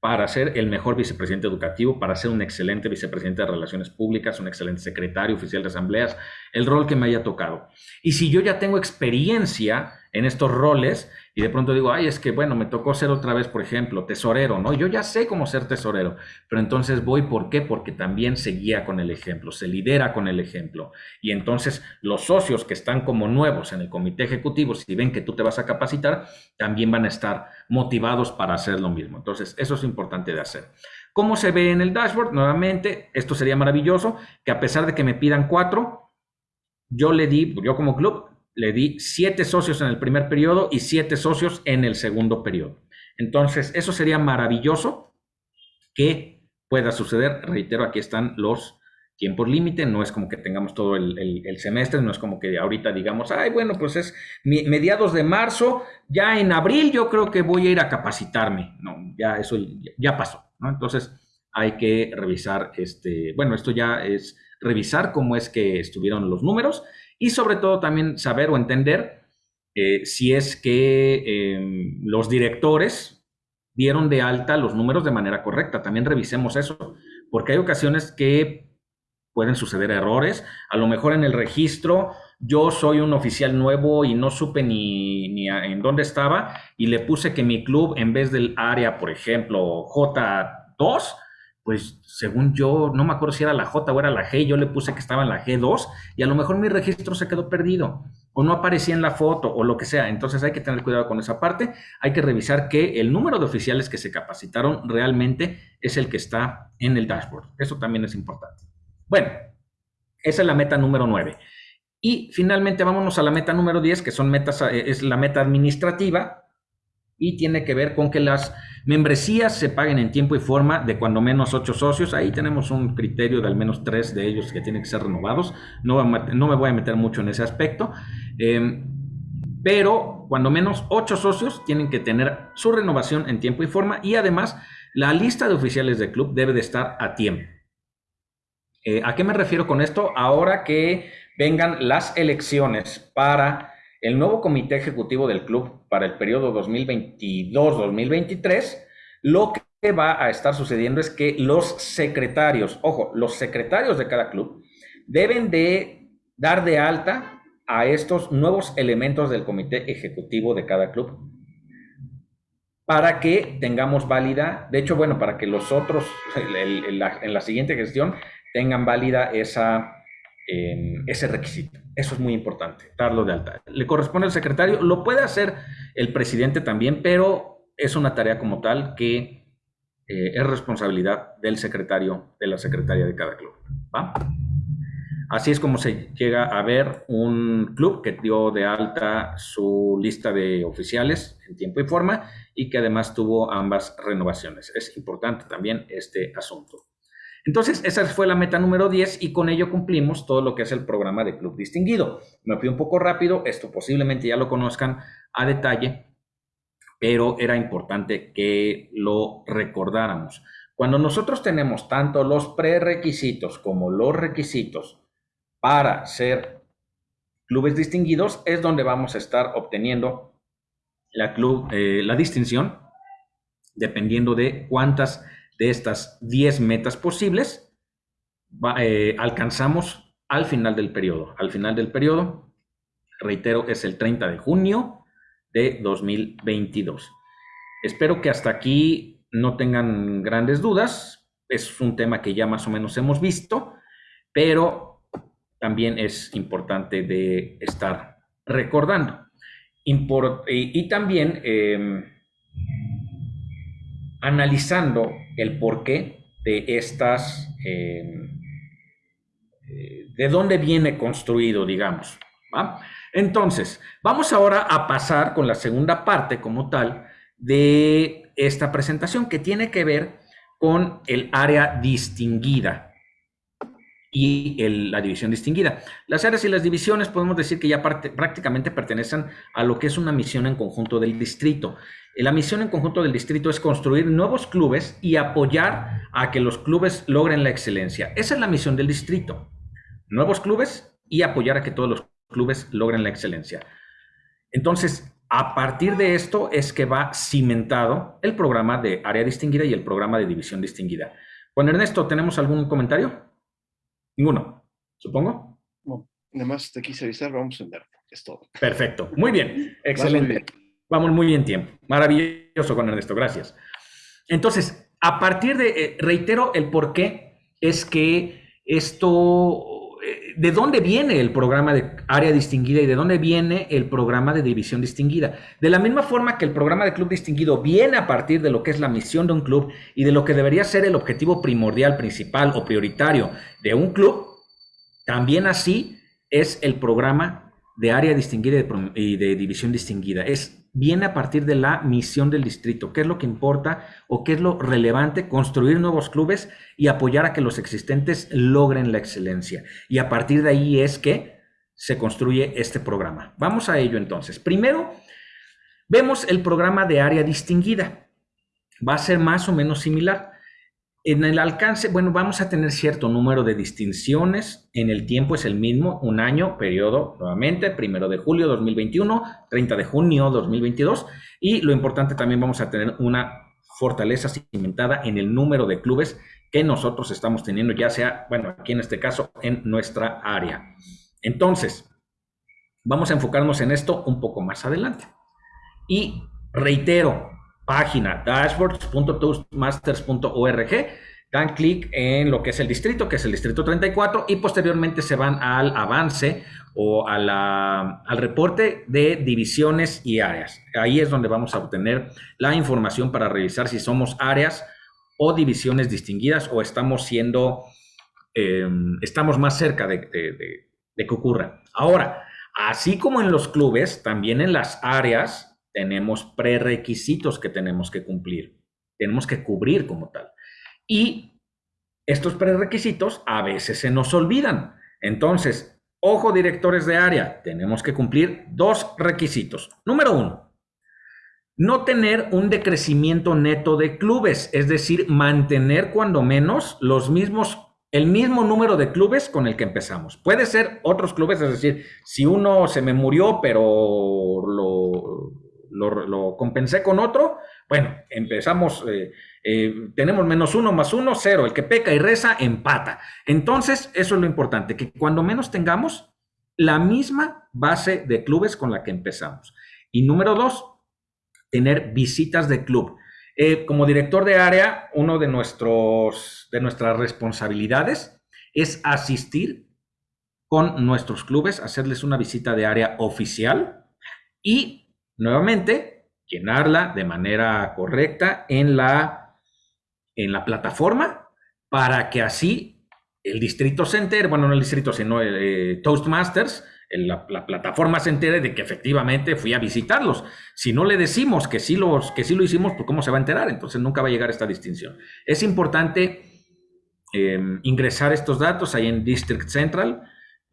para ser el mejor vicepresidente educativo, para ser un excelente vicepresidente de relaciones públicas, un excelente secretario oficial de asambleas, el rol que me haya tocado. Y si yo ya tengo experiencia en estos roles y de pronto digo, ay, es que bueno, me tocó ser otra vez, por ejemplo, tesorero, ¿no? Yo ya sé cómo ser tesorero, pero entonces voy, ¿por qué? Porque también se guía con el ejemplo, se lidera con el ejemplo. Y entonces los socios que están como nuevos en el comité ejecutivo, si ven que tú te vas a capacitar, también van a estar motivados para hacer lo mismo. Entonces, eso es importante de hacer. ¿Cómo se ve en el dashboard? Nuevamente, esto sería maravilloso, que a pesar de que me pidan cuatro, yo le di, yo como club, le di siete socios en el primer periodo y siete socios en el segundo periodo. Entonces, eso sería maravilloso que pueda suceder. Reitero, aquí están los tiempos límite, no es como que tengamos todo el, semestre, no es como que ahorita digamos, ay, bueno, pues es mediados de marzo, ya en abril yo creo que voy a ir a capacitarme. No, ya eso ya pasó. Entonces, hay que revisar, este, bueno, esto ya es revisar cómo es que estuvieron los números y sobre todo también saber o entender eh, si es que em, los directores dieron de alta los números de manera correcta. También revisemos eso, porque hay ocasiones que pueden suceder errores. A lo mejor en el registro yo soy un oficial nuevo y no supe ni, ni en dónde estaba y le puse que mi club en vez del área, por ejemplo, J2, pues según yo, no me acuerdo si era la J o era la G, yo le puse que estaba en la G2 y a lo mejor mi registro se quedó perdido o no aparecía en la foto o lo que sea. Entonces hay que tener cuidado con esa parte. Hay que revisar que el número de oficiales que se capacitaron realmente es el que está en el dashboard. Eso también es importante. Bueno, esa es la meta número 9. Y finalmente vámonos a la meta número 10, que son metas, eh, es la meta administrativa y tiene que ver con que las membresías se paguen en tiempo y forma de cuando menos ocho socios. Ahí tenemos un criterio de al menos tres de ellos que tienen que ser renovados. No, no me voy a meter mucho en ese aspecto. Em, pero cuando menos ocho socios tienen que tener su renovación en tiempo y forma y además la lista de oficiales del club debe de estar a tiempo. Eh, ¿A qué me refiero con esto? Ahora que vengan las elecciones para el nuevo comité ejecutivo del club para el periodo 2022-2023, lo que va a estar sucediendo es que los secretarios, ojo, los secretarios de cada club deben de dar de alta a estos nuevos elementos del comité ejecutivo de cada club para que tengamos válida, de hecho, bueno, para que los otros en la siguiente gestión tengan válida esa, ese requisito. Eso es muy importante, darlo de alta. Le corresponde al secretario, lo puede hacer el presidente también, pero es una tarea como tal que eh, es responsabilidad del secretario, de la secretaria de cada club. Así es como se llega a ver un club que dio de alta su lista de oficiales en tiempo y forma y que además tuvo ambas renovaciones. Es importante también este asunto. Entonces, esa fue la meta número 10 y con ello cumplimos todo lo que es el programa de Club Distinguido. Me fui un poco rápido, esto posiblemente ya lo conozcan a detalle, pero era importante que lo recordáramos. Cuando nosotros tenemos tanto los prerequisitos como los requisitos para ser clubes distinguidos, es donde vamos a estar obteniendo la, eh, la distinción, dependiendo de cuántas de estas 10 metas posibles, eh, alcanzamos al final del periodo. Al final del periodo, reitero, es el 30 de junio de 2022. Espero que hasta aquí no tengan grandes dudas. Es un tema que ya más o menos hemos visto, pero también es importante de estar recordando. y, también em, analizando el porqué de estas, em, eh, de dónde viene construido, digamos. Entonces, vamos ahora a pasar con la segunda parte como tal de esta presentación que tiene que ver con el área distinguida y la división distinguida. Las áreas y las divisiones podemos decir que ya prácticamente pertenecen a lo que es una misión en conjunto del distrito. La misión en conjunto del distrito es construir nuevos clubes y apoyar a que los clubes logren la excelencia. Esa es la misión del distrito. Nuevos clubes y apoyar a que todos los clubes logren la excelencia. Entonces, a partir de esto es que va cimentado el programa de área distinguida y el programa de división distinguida. Juan Ernesto, ¿tenemos algún comentario? Ninguno, supongo. Nada más te quise avisar, vamos en verde, es todo. Perfecto, muy bien, excelente. Vamos muy bien tiempo. Maravilloso con Ernesto, gracias. Entonces, a partir de, eh, reitero el por qué es que esto ¿de dónde viene el programa de área distinguida y de dónde viene el programa de división distinguida? De la misma forma que el programa de club distinguido viene a partir de lo que es la misión de un club y de lo que debería ser el objetivo primordial, principal o prioritario de un club, también así es el programa de área distinguida y de división distinguida. Es viene a partir de la misión del distrito, qué es lo que importa o qué es lo relevante, construir nuevos clubes y apoyar a que los existentes logren la excelencia. Y a partir de ahí es que se construye este programa. Vamos a ello entonces. Primero, vemos el programa de área distinguida. Va a ser más o menos similar. En el alcance, bueno, vamos a tener cierto número de distinciones. En el tiempo es el mismo, un año, periodo, nuevamente, primero de julio 2021, 30 de junio 2022. Y lo importante también vamos a tener una fortaleza cimentada en el número de clubes que nosotros estamos teniendo, ya sea, bueno, aquí en este caso, en nuestra área. Entonces, vamos a enfocarnos en esto un poco más adelante. Y reitero, página dashboards.toastmasters.org, dan clic en lo que es el distrito, que es el distrito 34, y posteriormente se van al avance o a al reporte de divisiones y áreas. Ahí es donde vamos a obtener la información para revisar si somos áreas o divisiones distinguidas o estamos siendo, em, estamos más cerca de, de que ocurra. Ahora, así como en los clubes, también en las áreas tenemos prerequisitos que tenemos que cumplir, tenemos que cubrir como tal. Y estos prerequisitos a veces se nos olvidan. Entonces, ojo directores de área, tenemos que cumplir dos requisitos. Número uno, no tener un decrecimiento neto de clubes, es decir, mantener cuando menos los mismos el mismo número de clubes con el que empezamos. Puede ser otros clubes, es decir, si uno se me murió, pero lo, lo, compensé con otro, bueno, empezamos, eh, eh, tenemos menos uno más uno, cero. El que peca y reza, empata. Entonces, eso es lo importante, que cuando menos tengamos la misma base de clubes con la que empezamos. Y número dos, tener visitas de club. Eh, como director de área, uno de, nuestros, de nuestras responsabilidades es asistir con nuestros clubes, hacerles una visita de área oficial y Nuevamente, llenarla de manera correcta en la, en la plataforma para que así el distrito se entere, bueno, no el distrito, sino el, eh, Toastmasters, la, la, plataforma se entere de que efectivamente fui a visitarlos. Si no le decimos que sí, los, que sí lo hicimos, pues ¿cómo se va a enterar? Entonces nunca va a llegar esta distinción. Es importante em, ingresar estos datos ahí en District Central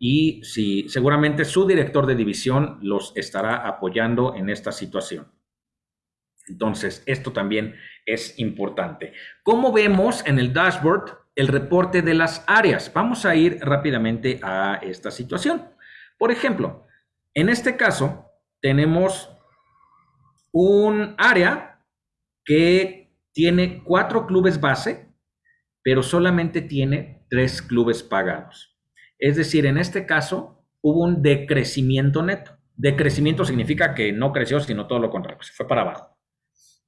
y si seguramente su director de división los estará apoyando en esta situación. Entonces, esto también es importante. Como vemos en el dashboard, el reporte de las áreas. Vamos a ir rápidamente a esta situación. Por ejemplo, en este caso, tenemos un área que tiene cuatro clubes base, pero solamente tiene tres clubes pagados. Es decir, en este caso hubo un decrecimiento neto. Decrecimiento significa que no creció, sino todo lo contrario, se fue para abajo.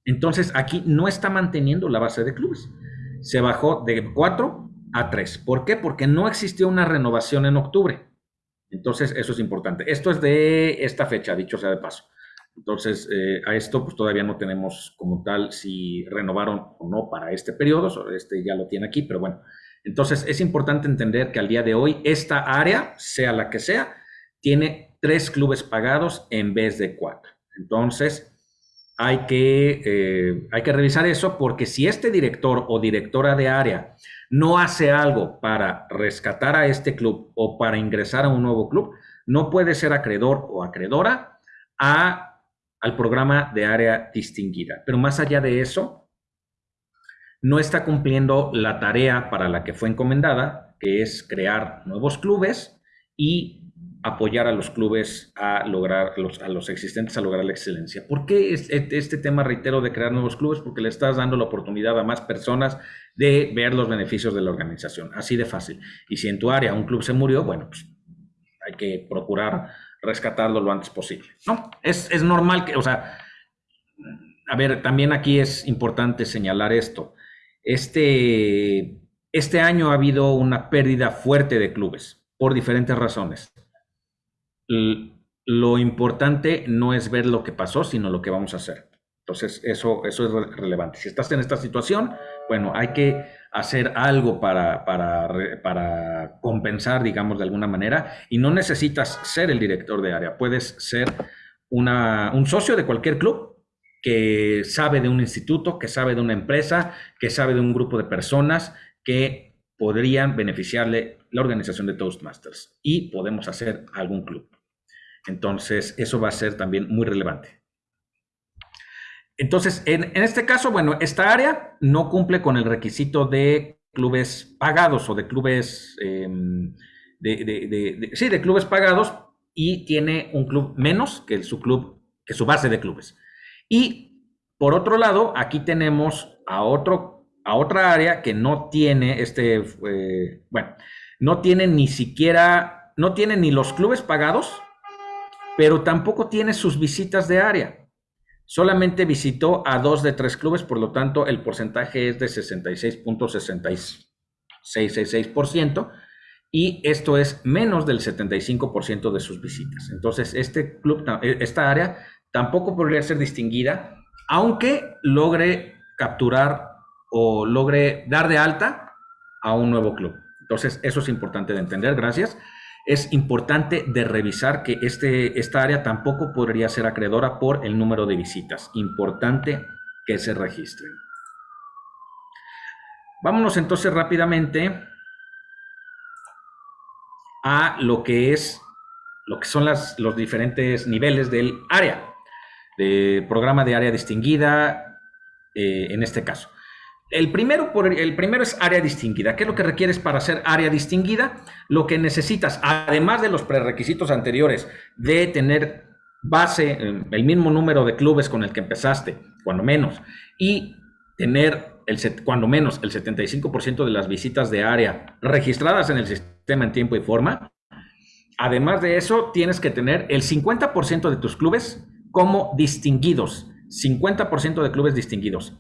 Entonces, aquí no está manteniendo la base de clubes. Se bajó de 4 a 3. ¿Por qué? Porque no existió una renovación en octubre. Entonces, eso es importante. Esto es de esta fecha, dicho sea de paso. Entonces, eh, a esto pues todavía no tenemos como tal si renovaron o no para este periodo. Este ya lo tiene aquí, pero bueno, entonces, es importante entender que al día de hoy esta área, sea la que sea, tiene tres clubes pagados en vez de cuatro. Entonces, hay que, eh, hay que revisar eso porque si este director o directora de área no hace algo para rescatar a este club o para ingresar a un nuevo club, no puede ser acreedor o acreedora al programa de área distinguida. Pero más allá de eso, no está cumpliendo la tarea para la que fue encomendada, que es crear nuevos clubes y apoyar a los clubes a lograr, a los existentes a lograr la excelencia. ¿Por qué este tema, reitero, de crear nuevos clubes? Porque le estás dando la oportunidad a más personas de ver los beneficios de la organización, así de fácil. Y si en tu área un club se murió, bueno, pues hay que procurar rescatarlo lo antes posible, ¿no? Es, es normal que, o sea, a ver, también aquí es importante señalar esto. Este, este año ha habido una pérdida fuerte de clubes por diferentes razones. lo importante no es ver lo que pasó, sino lo que vamos a hacer. Entonces, eso, eso es relevante. Si estás en esta situación, bueno, hay que hacer algo para, para, compensar, digamos, de alguna manera, y no necesitas ser el director de área, puedes ser una, un socio de cualquier club que sabe de un instituto, que sabe de una empresa, que sabe de un grupo de personas que podrían beneficiarle la organización de Toastmasters y podemos hacer algún club. Entonces, eso va a ser también muy relevante. Entonces, en, este caso, bueno, esta área no cumple con el requisito de clubes pagados o de clubes, em, sí, de clubes pagados y tiene un club menos que su club, que su base de clubes. Y por otro lado, aquí tenemos a otro, a otra área que no tiene este, eh, bueno, no tiene ni siquiera, no tiene ni los clubes pagados, pero tampoco tiene sus visitas de área. Solamente visitó a dos de tres clubes, por lo tanto el porcentaje es de 66.66% y esto es menos del 75% de sus visitas. Entonces, este club, esta área tampoco podría ser distinguida, aunque logre capturar o logre dar de alta a un nuevo club. Entonces, eso es importante de entender. Gracias es importante de revisar que este, esta área tampoco podría ser acreedora por el número de visitas. Importante que se registren. Vámonos entonces rápidamente a lo que es lo que son las, los diferentes niveles del área, de programa de área distinguida, eh, en este caso. El primero, el primero es área distinguida. ¿Qué es lo que requieres para ser área distinguida? Lo que necesitas, además de los prerequisitos anteriores, de tener base, el mismo número de clubes con el que empezaste, cuando menos, y tener el, cuando menos el 75% de las visitas de área registradas en el sistema en tiempo y forma. Además de eso, tienes que tener el 50% de tus clubes como distinguidos. 50% de clubes distinguidos.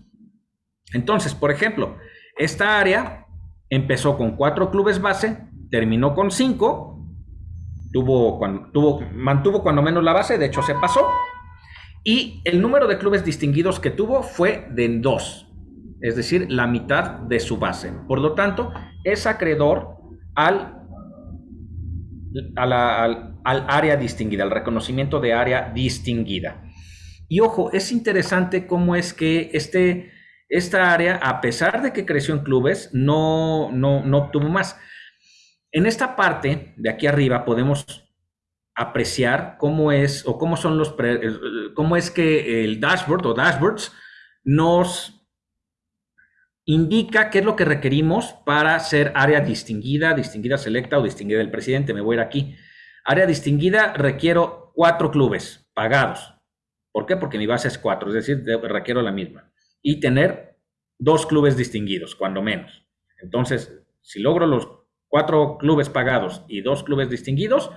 Entonces, por ejemplo, esta área empezó con cuatro clubes base, terminó con cinco, tuvo, tuvo, mantuvo cuando menos la base, de hecho se pasó, y el número de clubes distinguidos que tuvo fue de dos, es decir, la mitad de su base. Por lo tanto, es acreedor al, al, al área distinguida, al reconocimiento de área distinguida. Y ojo, es interesante cómo es que este esta área, a pesar de que creció en clubes, no, no, no obtuvo más. En esta parte de aquí arriba podemos apreciar cómo es o cómo son los cómo es que el dashboard o dashboards nos indica qué es lo que requerimos para ser área distinguida, distinguida selecta o distinguida del presidente. Me voy a ir aquí. Área distinguida requiero cuatro clubes pagados. ¿Por qué? Porque mi base es cuatro, es decir, requiero la misma y tener dos clubes distinguidos, cuando menos. Entonces, si logro los cuatro clubes pagados y dos clubes distinguidos,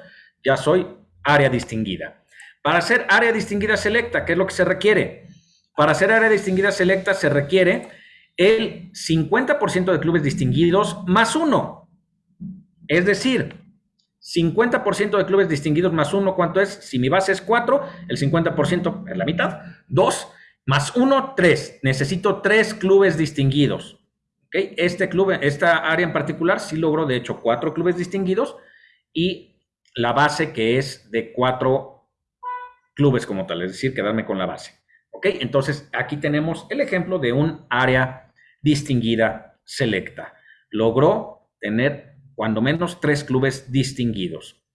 ya soy área distinguida. Para ser área distinguida selecta, ¿qué es lo que se requiere? Para ser área distinguida selecta se requiere el 50% de clubes distinguidos más uno. Es decir, 50% de clubes distinguidos más uno, ¿cuánto es? Si mi base es 4, el 50% es la mitad. 2 más uno, tres. Necesito tres clubes distinguidos. ¿Okay? Este club, esta área en particular, sí logró, de hecho, cuatro clubes distinguidos y la base que es de cuatro clubes como tal, es decir, quedarme con la base. ¿Ok? Entonces, aquí tenemos el ejemplo de un área distinguida selecta. Logró tener cuando menos tres clubes distinguidos.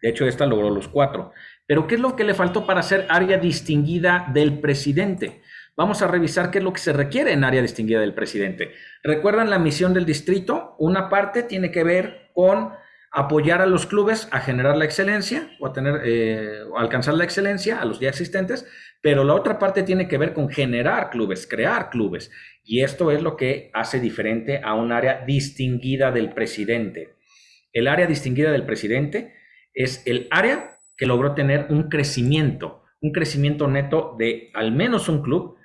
De hecho, esta logró los cuatro. Pero ¿qué es lo que le faltó para ser área distinguida del presidente? Vamos a revisar qué es lo que se requiere en área distinguida del presidente. ¿Recuerdan la misión del distrito? Una parte tiene que ver con apoyar a los clubes a generar la excelencia o a tener, eh, alcanzar la excelencia a los ya existentes, pero la otra parte tiene que ver con generar clubes, crear clubes. Y esto es lo que hace diferente a un área distinguida del presidente. El área distinguida del presidente es el área que logró tener un crecimiento, un crecimiento neto de al menos un club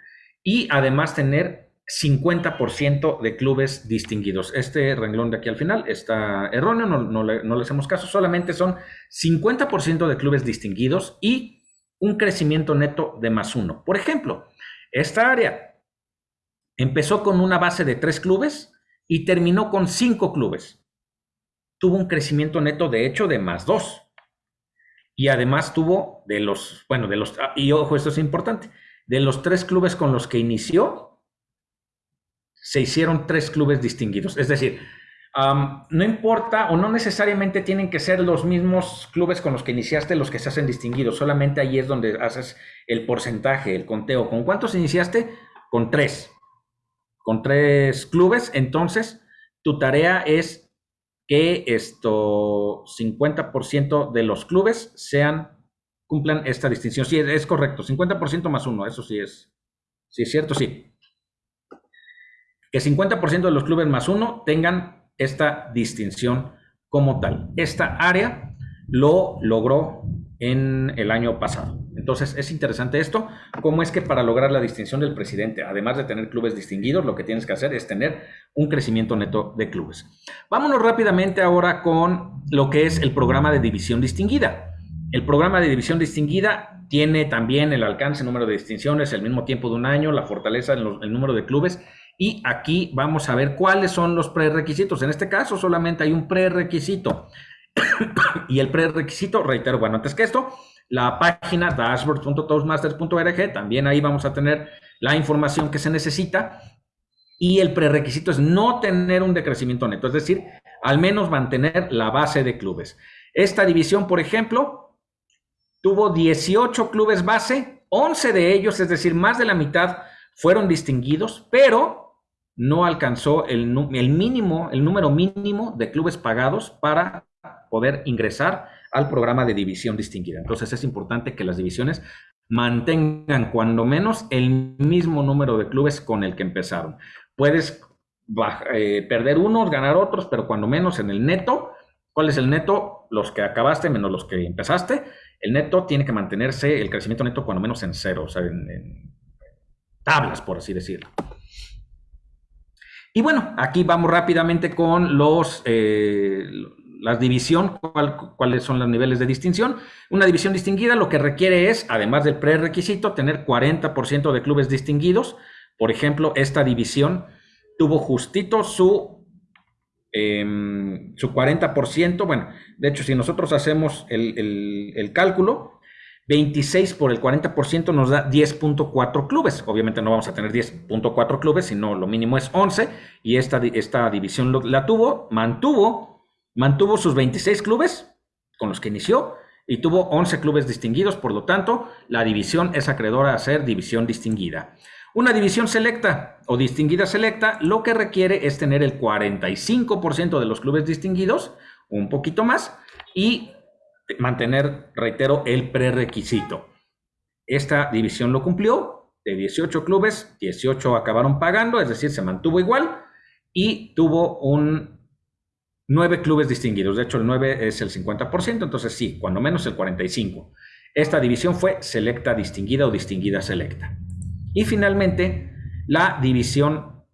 y además tener 50% de clubes distinguidos. Este renglón de aquí al final está erróneo, no, le, hacemos caso, solamente son 50% de clubes distinguidos y un crecimiento neto de más uno. Por ejemplo, esta área empezó con una base de tres clubes y terminó con cinco clubes. Tuvo un crecimiento neto, de hecho, de más dos. Y además tuvo de los, bueno, de los, ah, y ojo, esto es importante, de los tres clubes con los que inició, se hicieron tres clubes distinguidos. Es decir, no importa o no necesariamente tienen que ser los mismos clubes con los que iniciaste los que se hacen distinguidos, solamente ahí es donde haces el porcentaje, el conteo. ¿Con cuántos iniciaste? Con tres. Con tres clubes, entonces tu tarea es que esto 50% de los clubes sean cumplan esta distinción. Sí, es correcto, 50% más uno, eso sí es. Sí, es cierto, sí. Que 50% de los clubes más uno tengan esta distinción como tal. Esta área lo logró en el año pasado. Entonces es interesante esto, cómo es que para lograr la distinción del presidente, además de tener clubes distinguidos, lo que tienes que hacer es tener un crecimiento neto de clubes. Vámonos rápidamente ahora con lo que es el programa de división distinguida. El programa de división distinguida tiene también el alcance, el número de distinciones, el mismo tiempo de un año, la fortaleza, el número de clubes y aquí vamos a ver cuáles son los prerequisitos. En este caso solamente hay un prerequisito. y el prerequisito, reitero, bueno, antes que esto, la página dashboard.toastmasters.org, también ahí vamos a tener la información que se necesita. Y el prerequisito es no tener un decrecimiento neto, es decir, al menos mantener la base de clubes. Esta división, por ejemplo, tuvo 18 clubes base, 11 de ellos, es decir, más de la mitad, fueron distinguidos, pero no alcanzó el, mínimo, el número mínimo de clubes pagados para poder ingresar al programa de división distinguida. Entonces es importante que las divisiones mantengan cuando menos el mismo número de clubes con el que empezaron. Puedes eh, perder unos, ganar otros, pero cuando menos en el neto, ¿cuál es el neto? Los que acabaste menos los que empezaste. El neto tiene que mantenerse, el crecimiento neto cuando menos en cero, o sea, en tablas, por así decirlo. Y bueno, aquí vamos rápidamente con los, eh, la división, cuáles son los niveles de distinción. Una división distinguida lo que requiere es, además del prerequisito, tener 40% de clubes distinguidos. Por ejemplo, esta división tuvo justito su, em, su 40%. Bueno, de hecho, si nosotros hacemos el, el cálculo, 26 por el 40% nos da 10.4 clubes. Obviamente no vamos a tener 10.4 clubes, sino lo mínimo es 11. Y esta, esta división la tuvo, mantuvo, mantuvo sus 26 clubes con los que inició y tuvo 11 clubes distinguidos. Por lo tanto, la división es acreedora a ser división distinguida. Una división selecta o distinguida selecta lo que requiere es tener el 45% de los clubes distinguidos, un poquito más, y mantener, reitero, el prerequisito. Esta división lo cumplió, de 18 clubes, 18 acabaron pagando, es decir, se mantuvo igual y tuvo un 9 clubes distinguidos. De hecho, el 9 es el 50%, entonces sí, cuando menos el 45%. Esta división fue selecta distinguida o distinguida selecta. Y finalmente, la división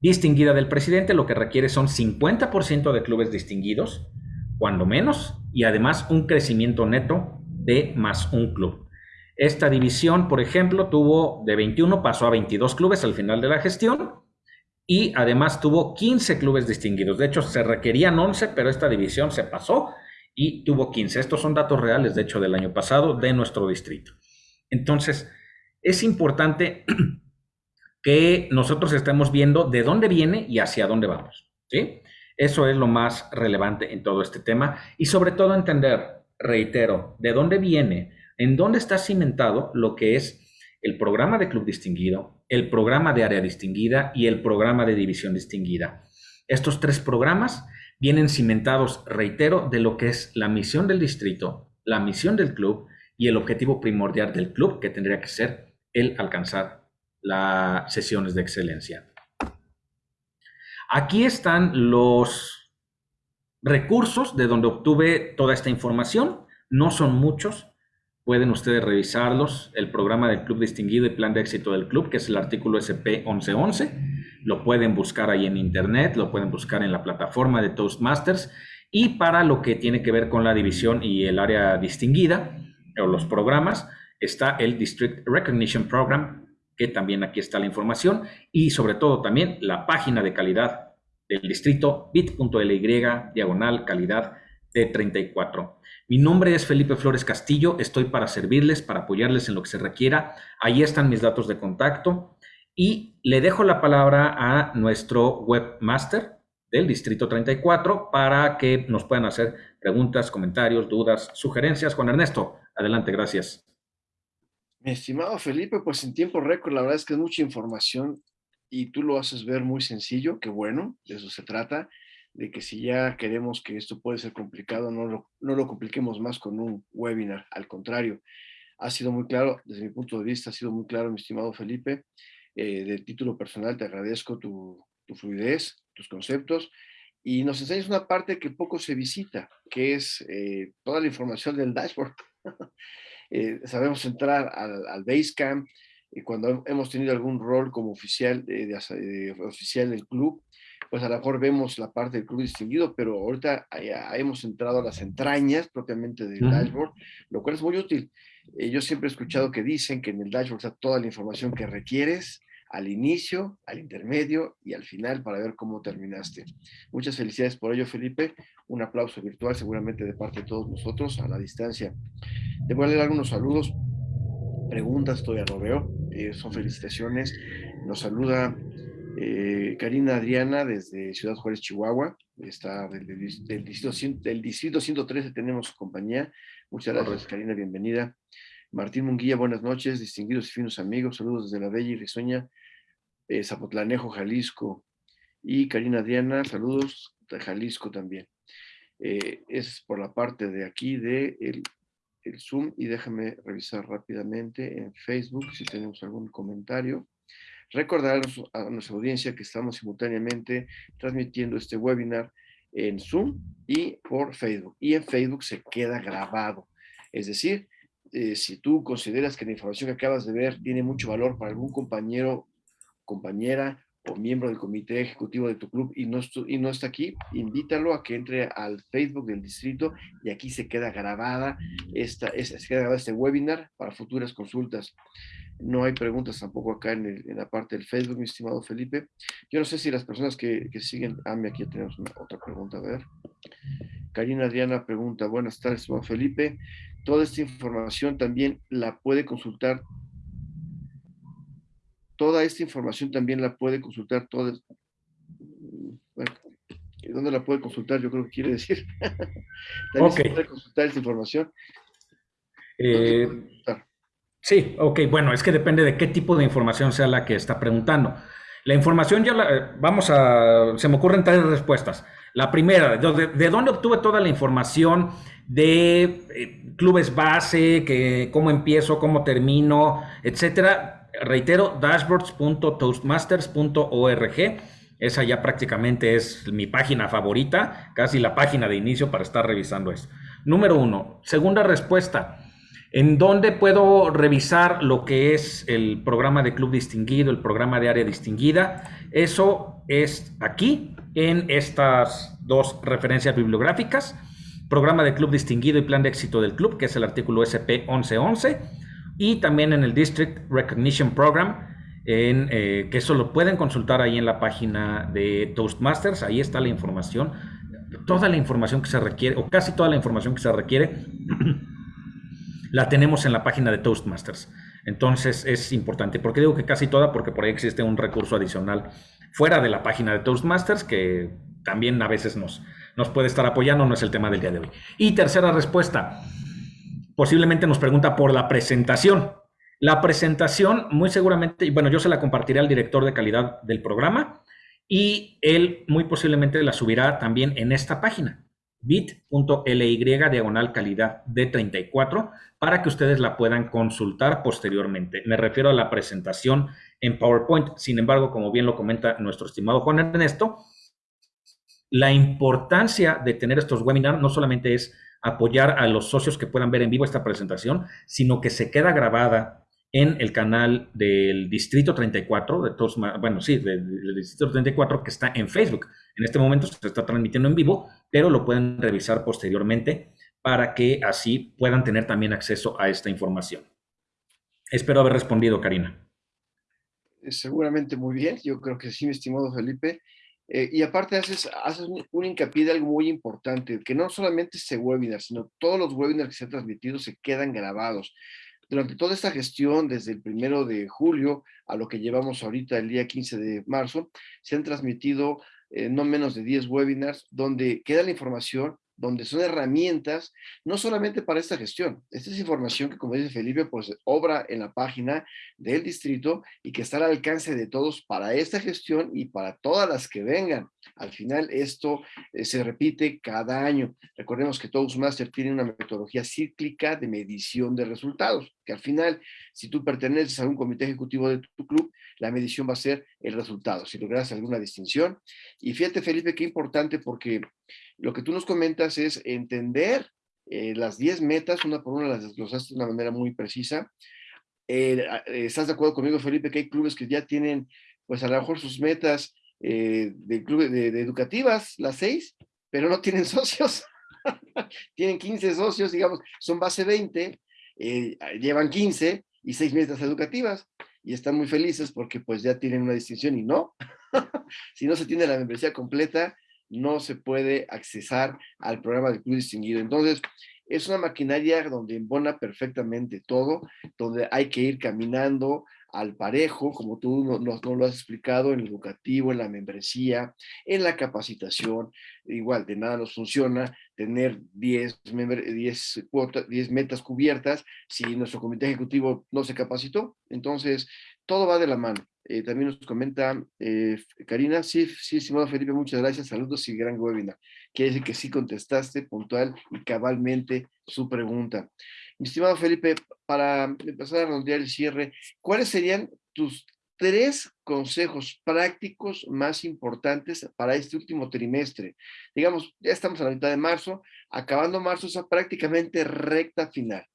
distinguida del presidente lo que requiere son 50% de clubes distinguidos, cuando menos, y además un crecimiento neto de más un club. Esta división, por ejemplo, tuvo de 21, pasó a 22 clubes al final de la gestión y además tuvo 15 clubes distinguidos. De hecho, se requerían 11, pero esta división se pasó y tuvo 15. Estos son datos reales, de hecho, del año pasado de nuestro distrito. Entonces, es importante que nosotros estemos viendo de dónde viene y hacia dónde vamos. ¿sí? Eso es lo más relevante en todo este tema y sobre todo entender, reitero, de dónde viene, en dónde está cimentado lo que es el programa de club distinguido, el programa de área distinguida y el programa de división distinguida. Estos tres programas vienen cimentados, reitero, de lo que es la misión del distrito, la misión del club y el objetivo primordial del club, que tendría que ser el alcanzar las sesiones de excelencia. Aquí están los recursos de donde obtuve toda esta información. No son muchos, pueden ustedes revisarlos. El programa del Club Distinguido y Plan de Éxito del Club, que es el artículo SP 1111. Lo pueden buscar ahí en Internet, lo pueden buscar en la plataforma de Toastmasters. Y para lo que tiene que ver con la división y el área distinguida, o los programas, está el District Recognition Program, que también aquí está la información, y sobre todo también la página de calidad del distrito bit.ly diagonal calidad de 34. Mi nombre es Felipe Flores Castillo, estoy para servirles, para apoyarles en lo que se requiera. Ahí están mis datos de contacto y le dejo la palabra a nuestro webmaster del distrito 34 para que nos puedan hacer preguntas, comentarios, dudas, sugerencias. Juan Ernesto, adelante, gracias. Mi estimado Felipe, pues en tiempo récord, la verdad es que es mucha información y tú lo haces ver muy sencillo, que bueno, de eso se trata, de que si ya queremos que esto puede ser complicado, no lo, no lo compliquemos más con un webinar, al contrario, ha sido muy claro, desde mi punto de vista, ha sido muy claro, mi estimado Felipe, eh, de título personal te agradezco tu, tu fluidez, tus conceptos, y nos enseñas una parte que poco se visita, que es eh, toda la información del dashboard. eh, sabemos entrar al, al Basecamp, y cuando hemos tenido algún rol como oficial, de, oficial del club, pues a lo mejor vemos la parte del club distinguido, pero ahorita hemos entrado a las entrañas propiamente del dashboard, lo cual es muy útil. Eh, yo siempre he escuchado que dicen que en el dashboard está toda la información que requieres al inicio, al intermedio y al final para ver cómo terminaste. Muchas felicidades por ello, Felipe. Un aplauso virtual seguramente de parte de todos nosotros a la distancia. Te voy a leer algunos saludos preguntas todavía no veo, eh, son felicitaciones. Nos saluda eh, Karina Adriana desde Ciudad Juárez, Chihuahua, está del, del, distrito, del distrito 113 tenemos compañía. Muchas gracias, Karina, bienvenida. Martín Munguía, buenas noches, distinguidos y finos amigos, saludos desde la bella y risueña eh, Zapotlanejo, Jalisco. Y Karina Adriana, saludos Jalisco también. es por la parte de aquí de el Zoom y déjame revisar rápidamente en Facebook si tenemos algún comentario. Recordar a nuestra audiencia que estamos simultáneamente transmitiendo este webinar en Zoom y por Facebook. Y en Facebook se queda grabado. Es decir, eh, si tú consideras que la información que acabas de ver tiene mucho valor para algún compañero, compañera o miembro del comité ejecutivo de tu club y no, y no está aquí, invítalo a que entre al Facebook del distrito y aquí se queda grabada esta, se queda grabado este webinar para futuras consultas. No hay preguntas tampoco acá en, la parte del Facebook, mi estimado Felipe. Yo no sé si las personas que, que siguen, ah, aquí tenemos una, otra pregunta, a ver. Karina Adriana pregunta, buenas tardes, estimado Felipe. Toda esta información también la puede consultar toda esta información también la puede consultar toda, bueno, ¿dónde la puede consultar? Yo creo que quiere decir. también se puede consultar esta información. Eh, sí, ok, bueno, es que depende de qué tipo de información sea la que está preguntando. La información ya la, vamos a, se me ocurren tres respuestas. La primera, ¿de, dónde obtuve toda la información de eh, clubes base, que, cómo empiezo, cómo termino, etcétera? Reitero, dashboards.toastmasters.org. Esa ya prácticamente es mi página favorita, casi la página de inicio para estar revisando eso. Número uno. Segunda respuesta. ¿En dónde puedo revisar lo que es el programa de club distinguido, el programa de área distinguida? Eso es aquí, en estas dos referencias bibliográficas. Programa de club distinguido y plan de éxito del club, que es el artículo SP 1111 y también en el District Recognition Program, eh, que eso lo pueden consultar ahí en la página de Toastmasters, ahí está la información, toda la información que se requiere, o casi toda la información que se requiere, la tenemos en la página de Toastmasters. Entonces es importante. ¿Por qué digo que casi toda? Porque por ahí existe un recurso adicional fuera de la página de Toastmasters que también a veces nos, nos puede estar apoyando, no es el tema del día de hoy. Y tercera respuesta, posiblemente nos pregunta por la presentación. La presentación, muy seguramente, bueno, yo se la compartiré al director de calidad del programa y él muy posiblemente la subirá también en esta página, bit.ly diagonal calidad de 34 para que ustedes la puedan consultar posteriormente. Me refiero a la presentación en PowerPoint. Sin embargo, como bien lo comenta nuestro estimado Juan Ernesto, La importancia de tener estos webinars no solamente es apoyar a los socios que puedan ver en vivo esta presentación, sino que se queda grabada en el canal del Distrito 34, de todos, bueno, sí, del, Distrito 34 que está en Facebook. En este momento se está transmitiendo en vivo, pero lo pueden revisar posteriormente para que así puedan tener también acceso a esta información. Espero haber respondido, Karina. Eh, seguramente muy bien, yo creo que sí, mi estimado Felipe. Eh, y aparte haces, haces un, hincapié de algo muy importante, que no solamente este webinar, sino todos los webinars que se han transmitido se quedan grabados. Durante toda esta gestión, desde el primero de julio a lo que llevamos ahorita el día 15 de marzo, se han transmitido eh, no menos de 10 webinars donde queda la información donde son herramientas, no solamente para esta gestión. Esta es información que, como dice Felipe, pues obra en la página del distrito y que está al alcance de todos para esta gestión y para todas las que vengan. Al final, esto eh, se repite cada año. Recordemos que Toastmaster tiene una metodología cíclica de medición de resultados, que al final, si tú perteneces a un comité ejecutivo de tu club, la medición va a ser el resultado, si logras alguna distinción. Y fíjate, Felipe, qué importante porque lo que tú nos comentas es entender eh, las 10 metas, una por una las desglosaste de una manera muy precisa. Eh, eh, ¿Estás de acuerdo conmigo, Felipe, que hay clubes que ya tienen, pues a lo mejor sus metas de, club, de, educativas, las 6, pero no tienen socios? tienen 15 socios, digamos, son base 20, llevan 15 y 6 metas educativas y están muy felices porque pues ya tienen una distinción y no. si no se tiene la membresía completa, no se puede accesar al programa de club distinguido. Entonces, es una maquinaria donde embona perfectamente todo, donde hay que ir caminando al parejo, como tú nos, lo has explicado, en el educativo, en la membresía, en la capacitación. Igual, de nada nos funciona tener 10, 10, 10 metas cubiertas si nuestro comité ejecutivo no se capacitó. Entonces, todo va de la mano. Eh, también nos comenta eh, Karina, sí, sí, estimado Felipe, muchas gracias, saludos y gran webinar. Quiere decir que sí contestaste puntual y cabalmente su pregunta. Mi estimado Felipe, para empezar a redondear el cierre, ¿cuáles serían tus tres consejos prácticos más importantes para este último trimestre? Digamos, ya estamos a la mitad de marzo, acabando marzo, es prácticamente recta final.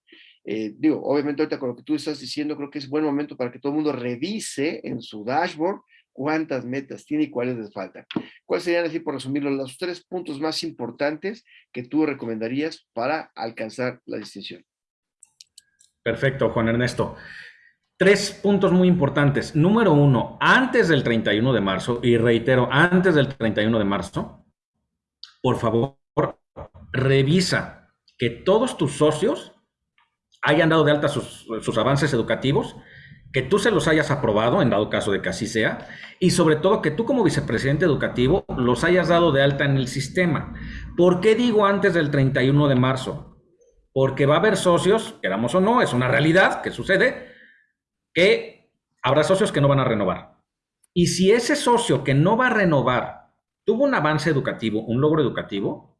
Eh, digo, obviamente ahorita con lo que tú estás diciendo, creo que es buen momento para que todo el mundo revise en su dashboard cuántas metas tiene y cuáles les faltan. ¿Cuáles serían, así por resumirlo, los tres puntos más importantes que tú recomendarías para alcanzar la distinción? Perfecto, Juan Ernesto. Tres puntos muy importantes. Número uno, antes del 31 de marzo, y reitero, antes del 31 de marzo, por favor, revisa que todos tus socios hayan dado de alta sus, avances educativos, que tú se los hayas aprobado, en dado caso de que así sea, y sobre todo que tú como vicepresidente educativo los hayas dado de alta en el sistema. ¿Por qué digo antes del 31 de marzo? Porque va a haber socios, queramos o no, es una realidad que sucede, que habrá socios que no van a renovar. Y si ese socio que no va a renovar tuvo un avance educativo, un logro educativo,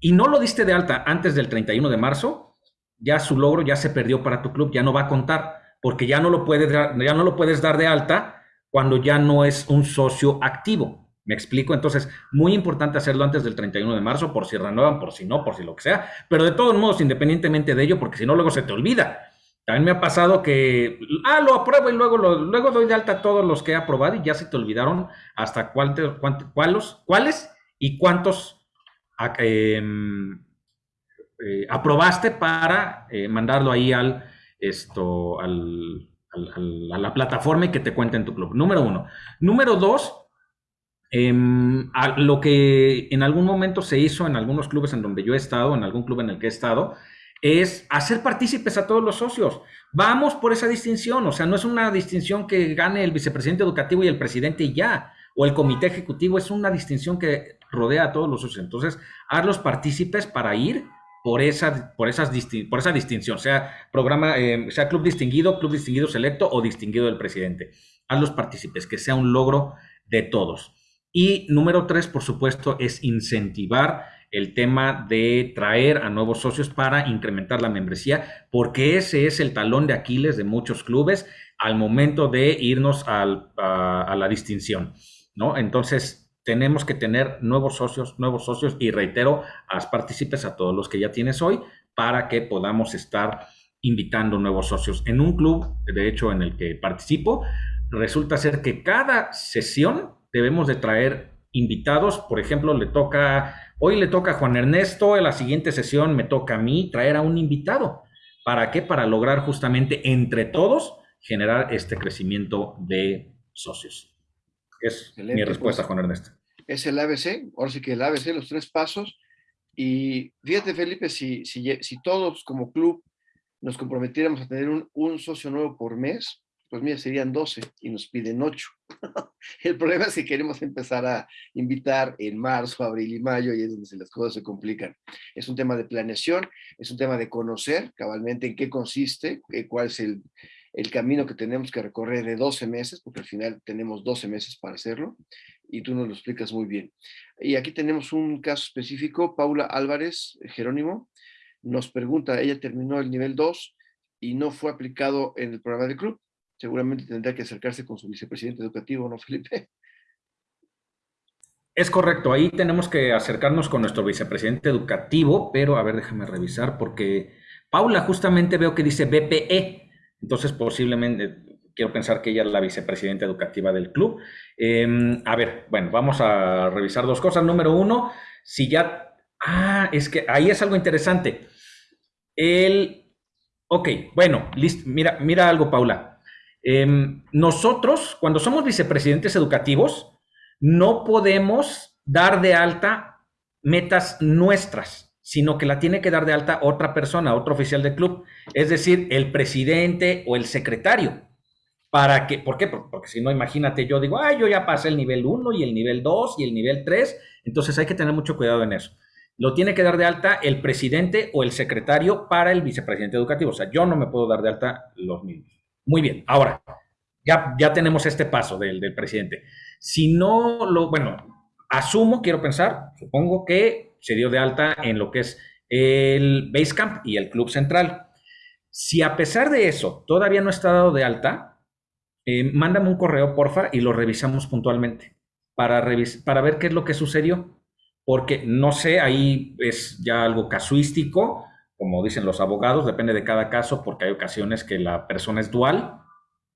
y no lo diste de alta antes del 31 de marzo, ya su logro ya se perdió para tu club, ya no va a contar, porque ya no lo puedes, ya no lo puedes dar de alta cuando ya no es un socio activo. ¿Me explico? Entonces, muy importante hacerlo antes del 31 de marzo, por si renuevan, por si no, por si lo que sea, pero de todos modos, independientemente de ello, porque si no, luego se te olvida. También me ha pasado que, ah, lo apruebo y luego, luego doy de alta a todos los que he aprobado y ya se te olvidaron hasta cuál, cuáles y cuántos eh, eh, aprobaste para eh, mandarlo ahí al, esto, al, a la plataforma y que te cuente en tu club. Número uno. Número dos, em, lo que en algún momento se hizo en algunos clubes en donde yo he estado, en algún club en el que he estado, es hacer partícipes a todos los socios. Vamos por esa distinción, o sea, no es una distinción que gane el vicepresidente educativo y el presidente y ya, o el comité ejecutivo, es una distinción que rodea a todos los socios. Entonces, los partícipes para ir por esa, por esas por esa distinción, sea programa, eh, sea club distinguido, club distinguido selecto o distinguido del presidente. A los partícipes, que sea un logro de todos. Y número tres, por supuesto, es incentivar el tema de traer a nuevos socios para incrementar la membresía, porque ese es el talón de Aquiles de muchos clubes al momento de irnos a, a la distinción, ¿no? Entonces, tenemos que tener nuevos socios, nuevos socios y reitero, haz partícipes a todos los que ya tienes hoy para que podamos estar invitando nuevos socios. En un club, de hecho, en el que participo, resulta ser que cada sesión debemos de traer invitados. Por ejemplo, le toca, hoy le toca a Juan Ernesto, en la siguiente sesión me toca a mí traer a un invitado. ¿Para qué? Para lograr justamente entre todos generar este crecimiento de socios. Es mi respuesta, pues, Juan Ernesto. Es el ABC, ahora sí que el ABC, los tres pasos. Y fíjate, Felipe, si, si, si todos como club nos comprometiéramos a tener un, un socio nuevo por mes, pues mira, serían 12 y nos piden 8. el problema es que queremos empezar a invitar en marzo, abril y mayo y es donde las cosas se complican. Es un tema de planeación, es un tema de conocer cabalmente en qué consiste, eh, cuál es el, el camino que tenemos que recorrer de 12 meses, porque al final tenemos 12 meses para hacerlo, y tú nos lo explicas muy bien. Y aquí tenemos un caso específico, Paula Álvarez Jerónimo, nos pregunta, ella terminó el nivel 2 y no fue aplicado en el programa de club, seguramente tendrá que acercarse con su vicepresidente educativo, ¿no, Felipe? Es correcto, ahí tenemos que acercarnos con nuestro vicepresidente educativo, pero a ver, déjame revisar, porque Paula justamente veo que dice BPE, entonces posiblemente quiero pensar que ella es la vicepresidenta educativa del club. Em, a ver, bueno, vamos a revisar dos cosas. Número uno, si ya... Ah, es que ahí es algo interesante. El... Ok, bueno, listo. Mira, mira algo, Paula. Em, nosotros, cuando somos vicepresidentes educativos, no podemos dar de alta metas nuestras, sino que la tiene que dar de alta otra persona, otro oficial del club, es decir, el presidente o el secretario. ¿Para ¿Por qué? Porque si no, imagínate, yo digo, ay, yo ya pasé el nivel 1 y el nivel 2 y el nivel 3, entonces hay que tener mucho cuidado en eso. Lo tiene que dar de alta el presidente o el secretario para el vicepresidente educativo. O sea, yo no me puedo dar de alta los mismos. Muy bien, ahora, ya, ya tenemos este paso del, del presidente. Si no lo, bueno, asumo, quiero pensar, supongo que se dio de alta en lo que es el Basecamp y el Club Central. Si a pesar de eso todavía no está dado de alta, eh, mándame un correo, porfa, y lo revisamos puntualmente para, para ver qué es lo que sucedió. Porque no sé, ahí es ya algo casuístico, como dicen los abogados, depende de cada caso, porque hay ocasiones que la persona es dual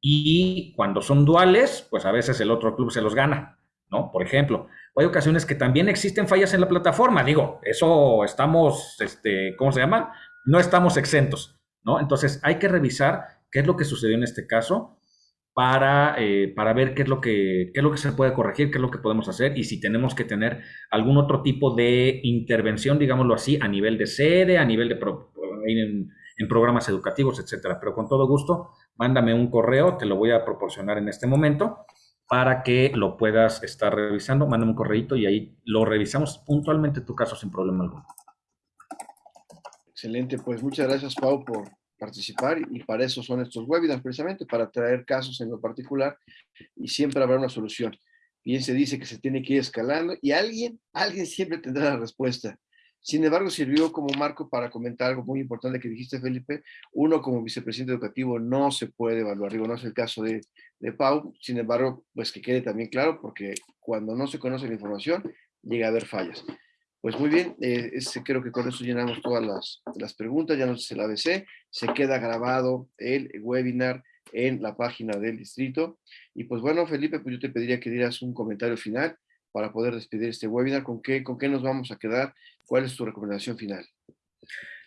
y cuando son duales, pues a veces el otro club se los gana, ¿no? Por ejemplo, hay ocasiones que también existen fallas en la plataforma, digo, eso estamos, este, ¿cómo se llama? No estamos exentos, ¿no? Entonces hay que revisar qué es lo que sucedió en este caso para, eh, para ver qué es, lo que, qué es lo que se puede corregir, qué es lo que podemos hacer y si tenemos que tener algún otro tipo de intervención, digámoslo así, a nivel de sede, a nivel de en, programas educativos, etcétera. Pero con todo gusto, mándame un correo, te lo voy a proporcionar en este momento para que lo puedas estar revisando. Mándame un correito y ahí lo revisamos puntualmente tu caso sin problema alguno. Excelente, pues muchas gracias Pau por, participar y para eso son estos webinars precisamente, para traer casos en lo particular y siempre habrá una solución. Bien se dice que se tiene que ir escalando y alguien, alguien siempre tendrá la respuesta. Sin embargo, sirvió como marco para comentar algo muy importante que dijiste, Felipe. Uno como vicepresidente educativo no se puede evaluar, digo, no es el caso de, de Pau, sin embargo, pues que quede también claro, porque cuando no se conoce la información, llega a haber fallas. Pues muy bien, eh, creo que con eso llenamos todas las, las preguntas, ya nos dice el ABC, se queda grabado el webinar en la página del distrito. Y pues bueno, Felipe, pues yo te pediría que dieras un comentario final para poder despedir este webinar. ¿Con qué, con qué nos vamos a quedar? ¿Cuál es tu recomendación final?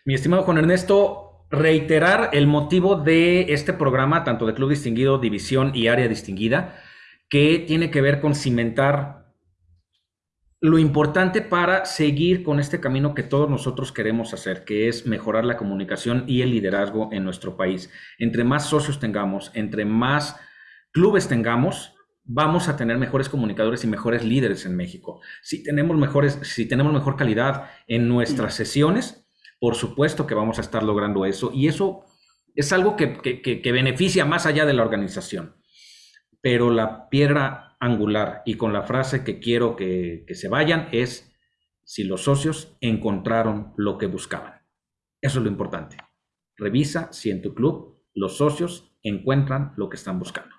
Mi estimado Juan Ernesto, reiterar el motivo de este programa, tanto de Club Distinguido, División y Área Distinguida, que tiene que ver con cimentar lo importante para seguir con este camino que todos nosotros queremos hacer, que es mejorar la comunicación y el liderazgo en nuestro país. Entre más socios tengamos, entre más clubes tengamos, vamos a tener mejores comunicadores y mejores líderes en México. Si tenemos mejores, si tenemos mejor calidad en nuestras sesiones, por supuesto que vamos a estar logrando eso. Y eso es algo que, que beneficia más allá de la organización. Pero la piedra angular y con la frase que quiero que, se vayan es si los socios encontraron lo que buscaban. Eso es lo importante. Revisa si en tu club los socios encuentran lo que están buscando.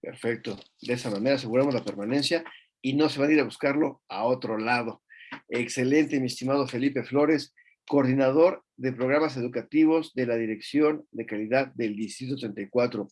Perfecto. De esa manera aseguramos la permanencia y no se van a ir a buscarlo a otro lado. Excelente, mi estimado Felipe Flores, coordinador de programas educativos de la Dirección de Calidad del Distrito 34.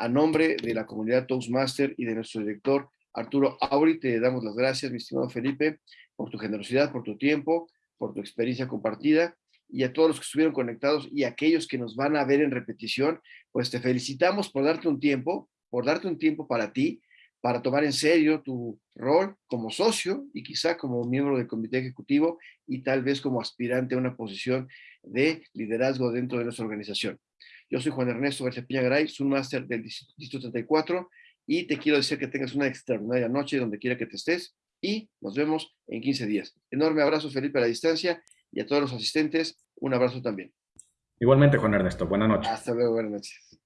A nombre de la comunidad Toastmaster y de nuestro director Arturo Auri, te damos las gracias, mi estimado Felipe, por tu generosidad, por tu tiempo, por tu experiencia compartida y a todos los que estuvieron conectados y aquellos que nos van a ver en repetición, pues te felicitamos por darte un tiempo, por darte un tiempo para ti, para tomar en serio tu rol como socio y quizá como miembro del comité ejecutivo y tal vez como aspirante a una posición de liderazgo dentro de nuestra organización. Yo soy Juan Ernesto García Piña Garay, soy un máster del Distrito 34 y te quiero decir que tengas una extraordinaria noche donde quiera que te estés y nos vemos en 15 días. Enorme abrazo, Felipe, a la distancia y a todos los asistentes, un abrazo también. Igualmente, Juan Ernesto. Buenas noches. Hasta luego, buenas noches.